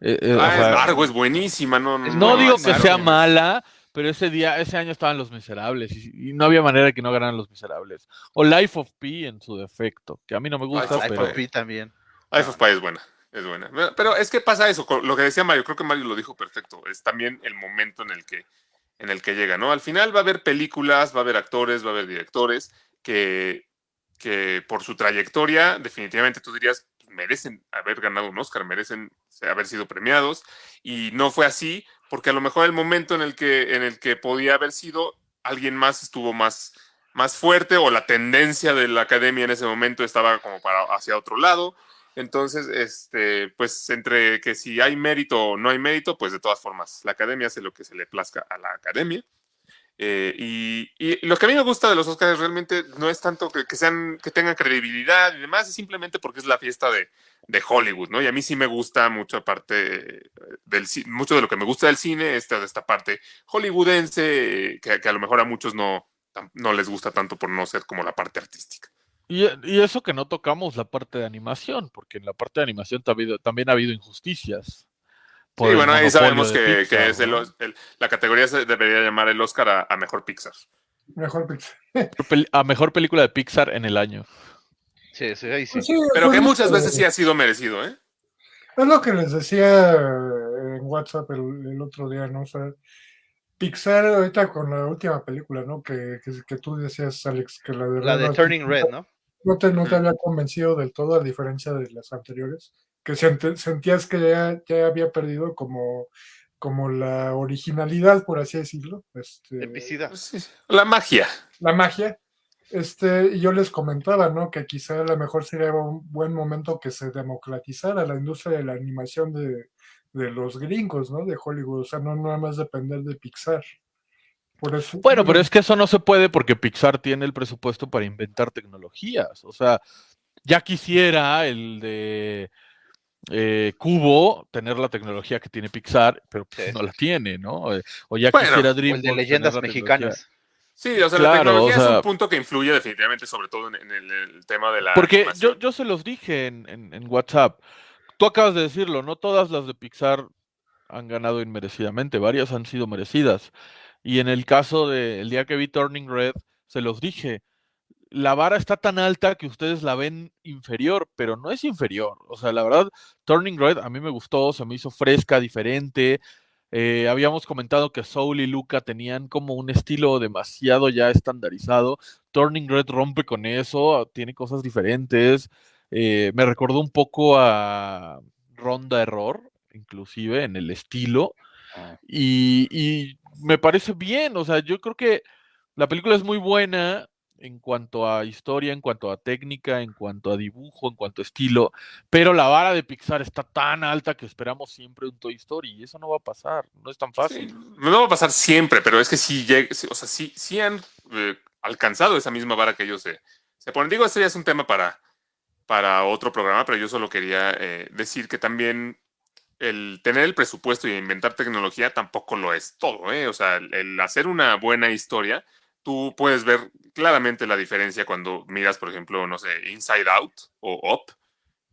F: Eh, eh, o
A: Ah,
F: sea,
A: es Argo es buenísima, no,
F: digo que sea mala, pero ese día, ese año estaban Los Miserables y, y no había manera de que no ganaran Los Miserables. O Life of Pi en su defecto, que a mí no me gusta,
A: Life
F: pero
B: of Pi también.
A: Life of Pi es buena, es buena. Pero es que pasa eso, con lo que decía Mario, creo que Mario lo dijo perfecto, es también el momento en el que, en el que llega, ¿no? Al final va a haber películas, va a haber actores, va a haber directores que, que por su trayectoria, definitivamente tú dirías, merecen haber ganado un Oscar, merecen haber sido premiados, y no fue así, porque a lo mejor el momento en el que, en el que podía haber sido, alguien más estuvo más, más fuerte, o la tendencia de la academia en ese momento estaba como para hacia otro lado. Entonces, este, pues entre que si hay mérito o no hay mérito, pues de todas formas, la academia hace lo que se le plazca a la academia. Eh, y, lo que a mí me gusta de los Oscars realmente no es tanto que, sean, que tengan credibilidad y demás, es simplemente porque es la fiesta de, de Hollywood, ¿no? Y a mí sí me gusta mucho aparte del mucho de lo que me gusta del cine, esta, esta parte hollywoodense, que, a lo mejor a muchos no, no les gusta tanto por no ser como la parte artística.
F: Y, y eso que no tocamos la parte de animación, porque en la parte de animación también ha habido injusticias. Por
A: Sí, bueno, ahí sabemos que,
F: Pixar,
A: que es el, la categoría se debería llamar el Oscar a, a mejor Pixar.
E: Mejor.
F: Pel- a mejor película de Pixar en el año.
B: Sí, sí, ahí sí.
E: Pues sí,
A: Pero
E: pues
A: que muchas
E: que-
A: veces sí ha sido merecido, ¿eh?
E: Es lo que les decía en WhatsApp el, el otro día, ¿no? O sea, Pixar ahorita con la última película, ¿no? Que, que, que tú decías, Alex, que la de,
B: La de Turning
E: no-
B: Red, ¿no?
E: No te, no te había convencido del todo, a diferencia de las anteriores, que sent- sentías que ya, ya había perdido como, como la originalidad, por así decirlo, este,
B: Epicidad.
A: Sí, La magia.
E: la magia. Este, y yo les comentaba, ¿no? Que quizá a lo mejor sería un buen momento que se democratizara la industria de la animación de, de los gringos, ¿no? De Hollywood, o sea, no nada más depender de Pixar. Por eso,
F: Bueno, pero es que eso no se puede porque Pixar tiene el presupuesto para inventar tecnologías. O sea, ya quisiera el de eh, Cubo tener la tecnología que tiene Pixar, pero pues,
B: Sí.
F: no la tiene, ¿no? Eh, O ya
A: Bueno,
F: quisiera
B: O el de leyendas mexicanas.
A: Sí, o sea,
F: Claro,
A: la tecnología
F: o
A: es un punto que influye definitivamente, sobre todo en, en el, el tema de la
F: Porque yo, yo se los dije en, en- en WhatsApp. Tú acabas de decirlo, no todas las de Pixar han ganado inmerecidamente, varias han sido merecidas. Y en el caso de el día que vi Turning Red, se los dije, la vara está tan alta que ustedes la ven inferior, pero no es inferior. O sea, la verdad, Turning Red a mí me gustó, se me hizo fresca, diferente. Eh, habíamos comentado que Soul y Luca tenían como un estilo demasiado ya estandarizado. Turning Red rompe con eso, tiene cosas diferentes. Eh, me recordó un poco a Ronda Error, inclusive en el estilo.
B: Ah.
F: Y, y me parece bien, o sea, yo creo que la película es muy buena en cuanto a historia, en cuanto a técnica, en cuanto a dibujo, en cuanto a estilo, pero la vara de Pixar está tan alta que esperamos siempre un Toy Story y eso no va a pasar, no es tan fácil.
A: Sí, no va a pasar siempre, pero es que sí, o sea, sí, sí han eh, alcanzado esa misma vara que ellos se, se ponen. Digo, este ya es un tema para, para otro programa, pero yo solo quería eh, decir que también el tener el presupuesto y inventar tecnología tampoco lo es todo, ¿eh? O sea, el, el hacer una buena historia, tú puedes ver claramente la diferencia cuando miras, por ejemplo, no sé, Inside Out o Up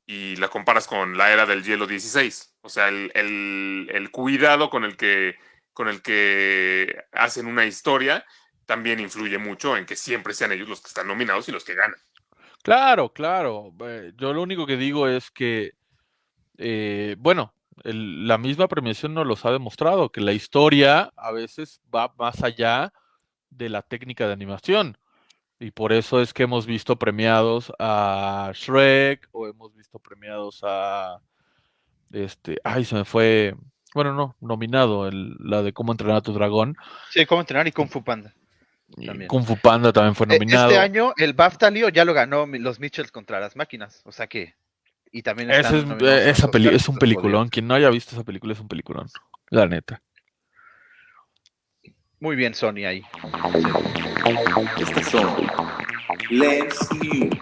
A: y la comparas con la era del hielo 16. O sea, el, cuidado con el, que, con el que hacen una historia también influye mucho en que siempre sean ellos los que están nominados y los que ganan.
F: Claro, claro. yo lo único que digo es que, eh, bueno, la misma premiación nos los ha demostrado, que la historia a veces va más allá de la técnica de animación. Y por eso es que hemos visto premiados a Shrek o hemos visto premiados a este, ay, se me fue, bueno, no, nominado el- la de cómo entrenar a tu dragón.
B: Sí, cómo entrenar y Kung Fu Panda. También.
F: Kung Fu Panda también fue
B: Eh,
F: nominado.
B: Este año el BAFTA Lío ya lo ganó los Mitchells contra las máquinas. O sea que. Y también
F: es, eh, esa peli- es un peliculón. Quien no haya visto esa película es un peliculón. La neta.
B: Muy bien, Sony ahí.
G: Estas son Lens News.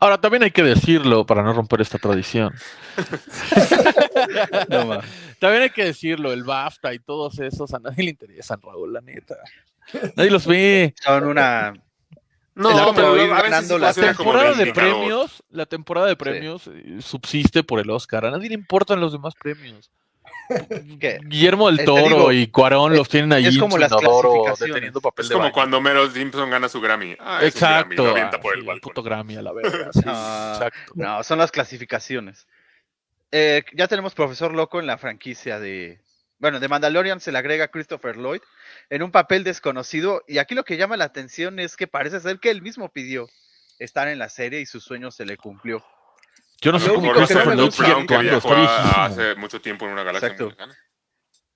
F: Ahora, también hay que decirlo para no romper esta tradición.
B: No.
F: También hay que decirlo, el BAFTA y todos esos, a nadie le interesan, Raúl, la neta. Nadie los ve.
B: Son una.
A: No, pero
B: ir ganando la
F: temporada de premios, la temporada de premios eh, subsiste por el Oscar. A nadie le importan los demás premios.
B: ¿Qué?
F: Guillermo del Toro
B: digo,
F: y Cuarón
B: es-
F: los tienen ahí
B: es como las clasificaciones.
F: deteniendo papel
A: Es como cuando Meryl Simpson gana su Grammy. Ah, es un Grammy,
F: Exacto.
A: lo
F: ah,
A: por
F: sí,
A: el balcón.
F: puto Grammy a la verga. sí, sí,
B: Ah,
F: exacto.
B: No, son las clasificaciones. Eh, ya tenemos Profesor Loco en la franquicia de. Bueno, de Mandalorian se le agrega Christopher Lloyd en un papel desconocido. Y aquí lo que llama la atención es que parece ser que él mismo pidió estar en la serie y su sueño se le cumplió.
F: Yo no sé cómo Christopher
B: gusta-
F: sigue actuando, está
A: hace mucho tiempo en una galaxia
B: Exacto.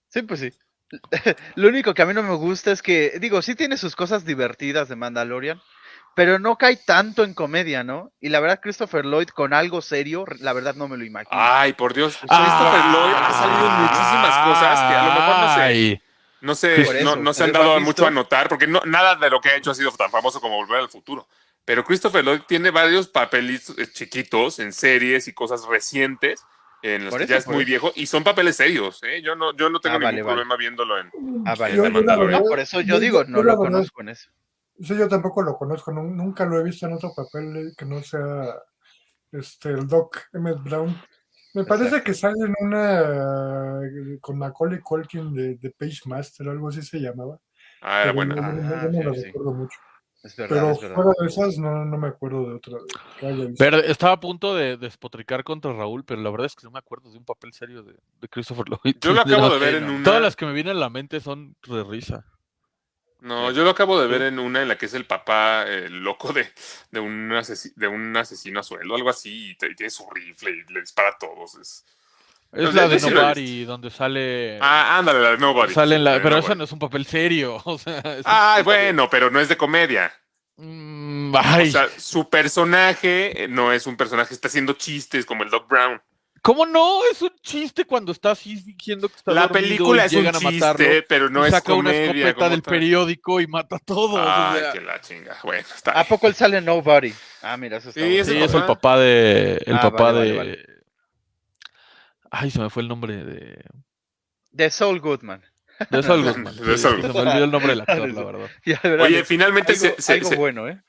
B: Sí, pues sí. Lo único que a mí no me gusta es que, digo, sí tiene sus cosas divertidas de Mandalorian, pero no cae tanto en comedia, ¿no? Y la verdad, Christopher Lloyd con algo serio, la verdad no me lo imagino.
A: Ay, por Dios. Christopher Lloyd ha salido en muchísimas cosas que a lo mejor no sé.
F: Ay.
A: No sé,
B: Por eso,
A: no, no se han dado mucho a notar, porque no, nada de lo que ha hecho ha sido tan famoso como Volver al Futuro. Pero Christopher Lloyd tiene varios papelitos eh, chiquitos en series y cosas recientes en los
B: Por
A: que
B: eso,
A: ya es muy
B: eso.
A: viejo y son papeles serios. ¿eh? Yo no, yo no tengo
B: Ah,
A: ningún
B: vale, vale.
A: problema viéndolo en.
B: Ah, vale,
E: Yo- yo verdad-
B: por eso yo
E: yo-
B: digo, no lo
E: verdad-
B: conozco en eso.
E: Sí, yo tampoco lo conozco, nu- nunca lo he visto en otro papel eh, que no sea este el Doc Emmett Brown. Me parece
B: Exacto.
E: que sale en una eh, con Macaulay Culkin de, de Page Master, algo así se llamaba.
A: Ah, era
E: yo no-
B: Ah,
E: no
B: sí,
E: lo
B: sí.
E: recuerdo mucho.
B: Es verdad,
E: Pero
B: es verdad.
E: fuera de esas no, no me acuerdo de otra.
F: Ver- estaba a punto de despotricar contra Raúl, pero la verdad es que no me acuerdo de un papel serio de, de Christopher Lloyd.
A: Yo lo acabo de ver en
B: no.
A: una.
F: Todas las que me vienen a la mente son de risa.
A: No, yo lo acabo de ver en una en la que es el papá eh, loco de, de, un de un asesino a sueldo, algo así, y tiene su rifle y le dispara a todos. Es...
F: Es la de Nobody, donde sale.
A: Ah, ándale, la de Nobody.
F: sale en la- pero
A: Nobody.
F: esa no es un papel serio. O sea, es un
A: Ah,
F: papel-
A: bueno, pero no es de comedia.
F: Mm, ay,
A: O sea, su personaje eh, no es un personaje, está haciendo chistes como el Doc Brown.
F: ¿Cómo no? Es un chiste cuando está así fingiendo que está
A: La película es un
F: matarlo.
A: chiste, pero no es
F: saca una
A: comedia.
F: escopeta
A: como
F: del
A: tal.
F: periódico y mata a todos. o
A: Ay,
F: sea,
A: que la chinga. Bueno, está
B: ¿A
A: bien.
B: poco él sale en Nobody? Ah, mira, eso está
A: Sí,
B: bueno.
F: es el
A: papá.
F: papá de. El
B: Ah,
F: papá
B: vale,
F: de.
B: vale, vale.
F: Ay, se me fue el nombre de.
B: De Saul Goodman.
F: De Saul Goodman.
A: De
F: Sí,
A: Saul
F: Se me olvidó el nombre del actor, la verdad.
B: Ya verán,
A: Oye,
B: es
A: finalmente
B: algo,
A: se, se-
B: algo
A: se
B: bueno, ¿eh?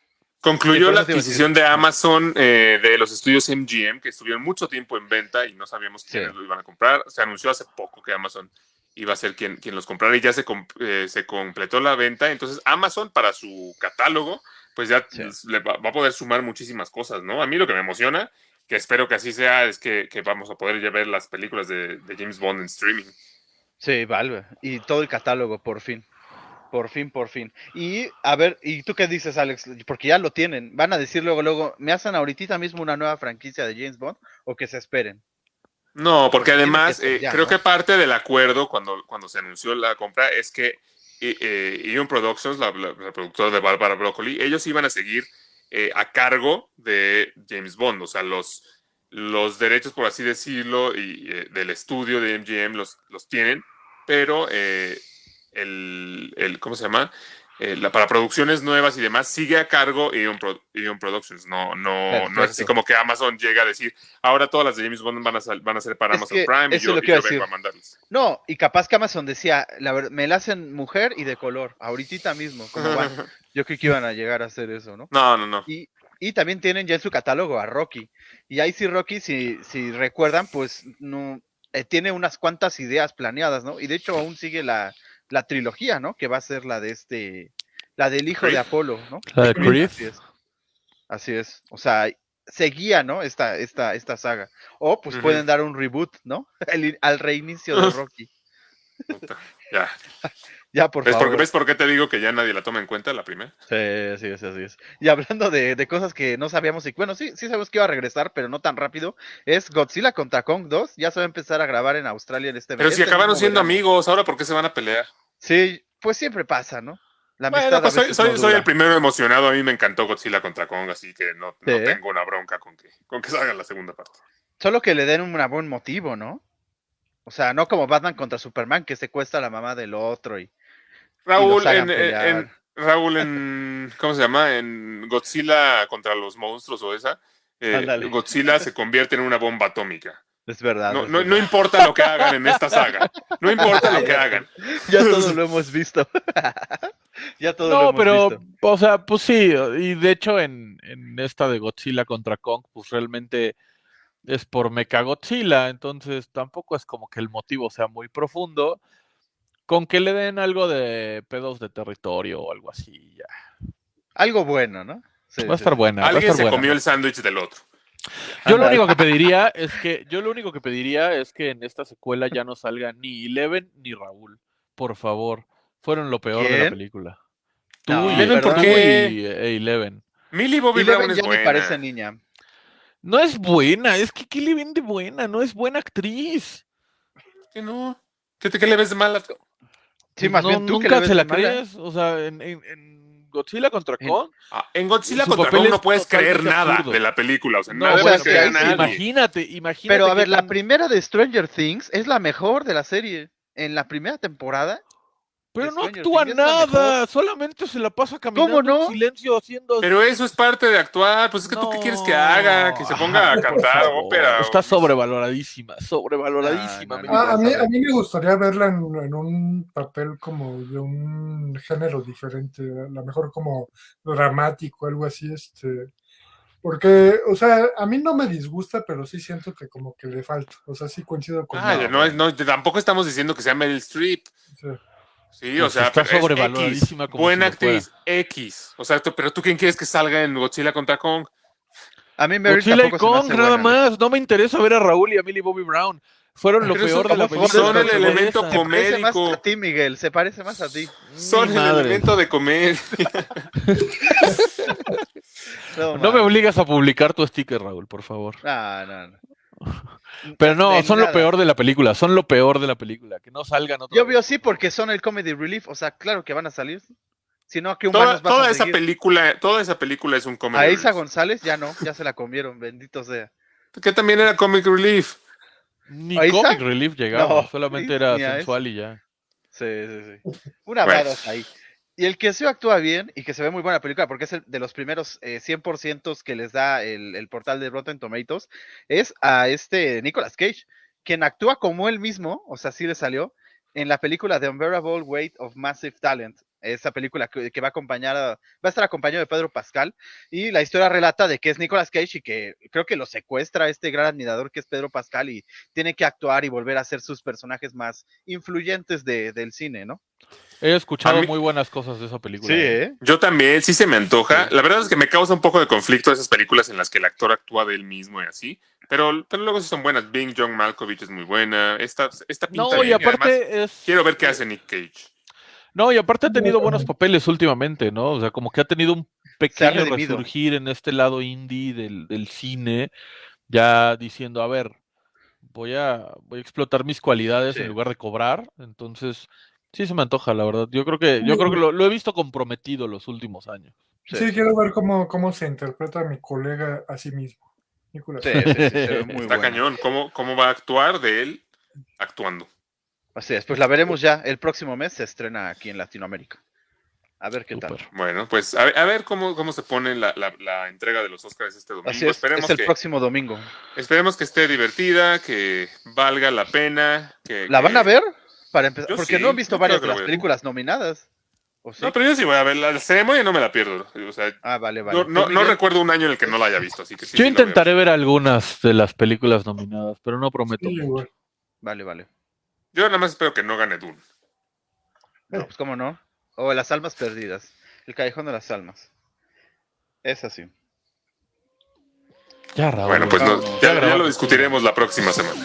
A: Concluyó la adquisición de Amazon eh, de los estudios MGM, que estuvieron mucho tiempo en venta y no sabíamos quiénes
B: Sí.
A: lo iban a comprar. Se anunció hace poco que Amazon iba a ser quien, quien los comprara y ya se, eh, se completó la venta. Entonces, Amazon para su catálogo, pues ya
B: Sí.
A: le va, va a poder sumar muchísimas cosas, ¿no? A mí lo que me emociona, que espero que así sea, es que, que vamos a poder ya ver las películas de, de James Bond en streaming.
B: Sí, Valve. Y todo el catálogo, por fin. Por fin, por fin. Y, a ver, ¿y tú qué dices, Alex? Porque ya lo tienen. ¿Van a decir luego, luego, me hacen ahorita mismo una nueva franquicia de James Bond o que se esperen?
A: No, porque además
B: que
A: eh,
B: ya,
A: creo
B: ¿no?
A: que parte del acuerdo cuando, cuando se anunció la compra es que eh, eh, Eon Productions, la, la- la productora de Barbara Broccoli, ellos iban a seguir eh, a cargo de James Bond, o sea, los, los derechos, por así decirlo, y, eh, del estudio de MGM los, los tienen, pero eh, el, el- ¿cómo se llama? Eh, la, para producciones nuevas y demás sigue a cargo Eon, Pro- Productions. No, no, no es así como que Amazon llega a decir, ahora todas las de James Bond van a, sal- van a ser para
B: Es
A: Amazon Prime y yo,
B: lo
A: y yo vengo a mandarles.
B: No, y capaz que Amazon decía, la me la hacen mujer y de color, ahorita mismo, como van. Yo creo que iban a llegar a hacer eso, ¿no?
A: No, no, no.
B: Y, y también tienen ya en su catálogo a Rocky. Y ahí sí, Rocky, si, si recuerdan, pues no eh, tiene unas cuantas ideas planeadas, ¿no? Y de hecho aún sigue la, la trilogía, ¿no? Que va a ser la de este, la del hijo de. Apolo, ¿no?
F: La de Creed.
B: Así es. Así es. O sea, seguía, ¿no? Esta, esta, esta saga. O pues pueden dar un reboot, ¿no? El- al reinicio de Rocky.
A: Ya.
B: Ya, por
A: ¿Ves
B: favor.
A: por, ¿Ves por qué te digo que ya nadie la toma en cuenta la primera?
B: Sí, así es, así es. Y hablando de, de cosas que no sabíamos, y bueno, sí, sí sabemos que iba a regresar, pero no tan rápido, es Godzilla contra Kong 2. Ya se va a empezar a grabar en Australia en este
A: Pero si
B: este
A: acabaron siendo
B: verano.
A: amigos, ¿ahora por qué se van a pelear?
B: Sí, pues siempre pasa, ¿no? La amistad
A: Bueno, pues soy,
B: veces
A: soy,
B: no
A: soy
B: dura.
A: el primero emocionado. A mí me encantó Godzilla contra Kong, así que no, tengo una bronca con que, con que salga la segunda parte.
B: Solo que le den un buen motivo, ¿no? O sea, no como Batman contra Superman, que secuestra a la mamá del otro y...
A: Raúl,
B: hagan
A: en, Raúl en, ¿cómo se llama? En Godzilla contra los monstruos o esa, eh,
B: Ándale.
A: Godzilla se convierte en una bomba atómica.
B: Es verdad.
A: No,
B: es
A: no,
B: verdad.
A: no importa lo que hagan en esta saga. No importa lo que hagan.
B: Ya todo lo hemos visto. ya todo lo
F: No,
B: hemos
F: pero,
B: visto.
F: o sea, pues sí, y de hecho en, en esta de Godzilla contra Kong, pues realmente es por Mechagodzilla, entonces tampoco es como que el motivo sea muy profundo, con que le den algo de pedos de territorio o algo así, ya.
B: Algo bueno, ¿no? Sí,
F: Va a estar
B: sí.
F: buena. va a
A: Alguien
F: estar
A: se
F: buena.
A: comió el sándwich del otro.
F: Yo lo único que pediría es que, yo lo único que pediría es que en esta secuela ya no salga ni Eleven ni Raúl. Por favor. Fueron lo peor de la película. Tú
B: No,
F: y,
A: Eleven, ¿por qué?
F: y Eleven.
A: Millie Bobby
B: Y
A: Brown es
B: ya
A: buena.
B: parece niña.
F: No es buena, es que ¿qué le ven de buena? No es buena actriz.
A: ¿Qué no? ¿Qué, te- qué le ves de mala?
B: Sí, más
F: No,
B: bien tú que
F: nunca
B: le ves
F: se la
B: de mala.
F: crees. O sea, en, en- en Godzilla contra
B: En-
F: Kong.
A: Ah, en Godzilla contra Kong
F: es
A: no puedes creer nada
F: absurdo.
A: de la película. O sea,
F: No,
A: nada
B: o sea,
A: puedes creer a
B: sí,
A: nadie.
F: imagínate, imagínate.
B: Pero a ver, la primera de Stranger Things es la mejor de la serie. En la primera temporada.
F: Pero no actúa nada, solamente se la pasa caminando
B: no?
F: en silencio haciendo
A: Pero eso es parte de actuar. Pues es que tú qué quieres que haga, que se ponga a cantar
F: favor,
A: ópera.
F: Está sobrevaloradísima, sobrevaloradísima.
B: No, no,
F: mi
B: no.
E: Ah, a, mí, a mí me gustaría verla en, en un papel como de un género diferente, a lo mejor como dramático, algo así, este, porque, o sea, a mí no me disgusta, pero sí siento que como que le falta, o sea, sí coincido con
A: Ah, no, no, tampoco estamos diciendo que sea Meryl Streep.
E: sí.
A: Sí,
F: Pues
A: o sea,
F: está
A: pero
F: sobrevaloradísima
A: X,
F: como
A: buena
F: si lo fuera.
A: actriz, X. O sea, tú- pero tú quién quieres que salga en Godzilla contra Kong?
B: A mí Meryl
F: Godzilla y Kong, nada
B: buena.
F: más. No me interesa ver a Raúl y a Millie Bobby Brown. Fueron lo peor de la película.
A: son el elemento
F: interesa.
A: com-
B: Se parece más a ti, Miguel. Se parece más a ti.
A: Son
F: Ni
A: el
F: madre.
A: elemento de comer.
B: No,
F: No me obligas a publicar tu sticker, Raúl, por favor.
B: No, no, no.
F: Pero no, son lo peor de la película. Son lo peor de la película. Que no salgan otra
B: Yo veo sí porque son el comedy relief. O sea, claro que van a salir. Si no, ¿a qué
A: toda
B: humanos vas
A: toda
B: a
A: esa
B: seguir?
A: película, toda esa película es un comic
B: A Isa. González ya no, ya se la comieron, bendito sea.
A: Que también era comic relief.
F: Ni. Comic Relief llegaba,
B: No,
F: solamente era sensual y ya.
B: Sí, sí, sí. Una
A: Bueno.
B: ahí. Y el que sí actúa bien y que se ve muy buena película, porque es el de los primeros eh, 100% que les da el, portal de Rotten Tomatoes, es a este Nicolas Cage, quien actúa como él mismo, o sea, sí le salió, en la película The Unbearable Weight of Massive Talent, esa película que, que va a acompañar, a- va a estar acompañado de Pedro Pascal, y la historia relata de que es Nicolas Cage y que creo que lo secuestra este gran admirador que es Pedro Pascal y tiene que actuar y volver a ser sus personajes más influyentes de- del cine, ¿no?
F: He escuchado
A: mí-
F: muy buenas cosas de esa película. ¿eh?
B: ¿eh?
A: Yo también, sí se me antoja. La verdad es que me causa un poco de conflicto esas películas en las que el actor actúa de él mismo y así. Pero, pero luego sí son buenas. Bing John Malkovich es muy buena. Esta, esta pinta
F: No, y
A: bien, además,
F: aparte es.
A: quiero ver qué hace Nick Cage.
F: No, y aparte ha tenido buenos papeles últimamente, ¿no? O sea, como que ha tenido un pequeño resurgir en este lado indie del, del cine, ya diciendo, a ver, voy a, voy a explotar mis cualidades
B: Sí.
F: en lugar de cobrar. Entonces, sí se me antoja, la verdad. Yo creo que, yo creo que lo, lo he visto comprometido los últimos años.
E: Sí, quiero ver cómo, cómo se interpreta mi colega a sí mismo. Nicolás.
B: Sí, sí, sí, se ve muy
A: Está cañón. ¿Cómo, ¿Cómo va a actuar de él actuando?
B: Así es, pues la veremos ya. El próximo mes se estrena aquí en Latinoamérica. A ver qué tal.
A: Bueno, pues a, ver- a ver cómo, cómo se pone la, la- la entrega de los Oscars este domingo.
B: Así es,
A: esperemos,
B: es el
A: que,
B: próximo domingo.
A: esperemos que esté divertida, que valga la pena. Que,
B: ¿La van a ver? Para empezar, porque
A: sí,
B: no han visto varias de las
A: la
B: películas nominadas. ¿O sí?
A: No, pero yo sí voy a ver la ceremonia, no me la pierdo. O sea,
B: Ah, vale, vale.
A: no, no,
B: ¿Tú,
A: no
B: Miguel?
A: recuerdo un año en el que no la haya visto, así que sí.
F: Yo
A: la
F: intentaré ver algunas de las películas nominadas, pero no prometo.
E: Sí,
F: mucho.
B: Vale, vale.
A: Yo nada más espero que no gane Dune.
B: No, pues cómo no. O Las Almas Perdidas. El Callejón de las Almas. Es así.
F: Ya, Raúl.
A: Bueno, pues
F: ya
A: no- ya, lo discutiremos la próxima semana.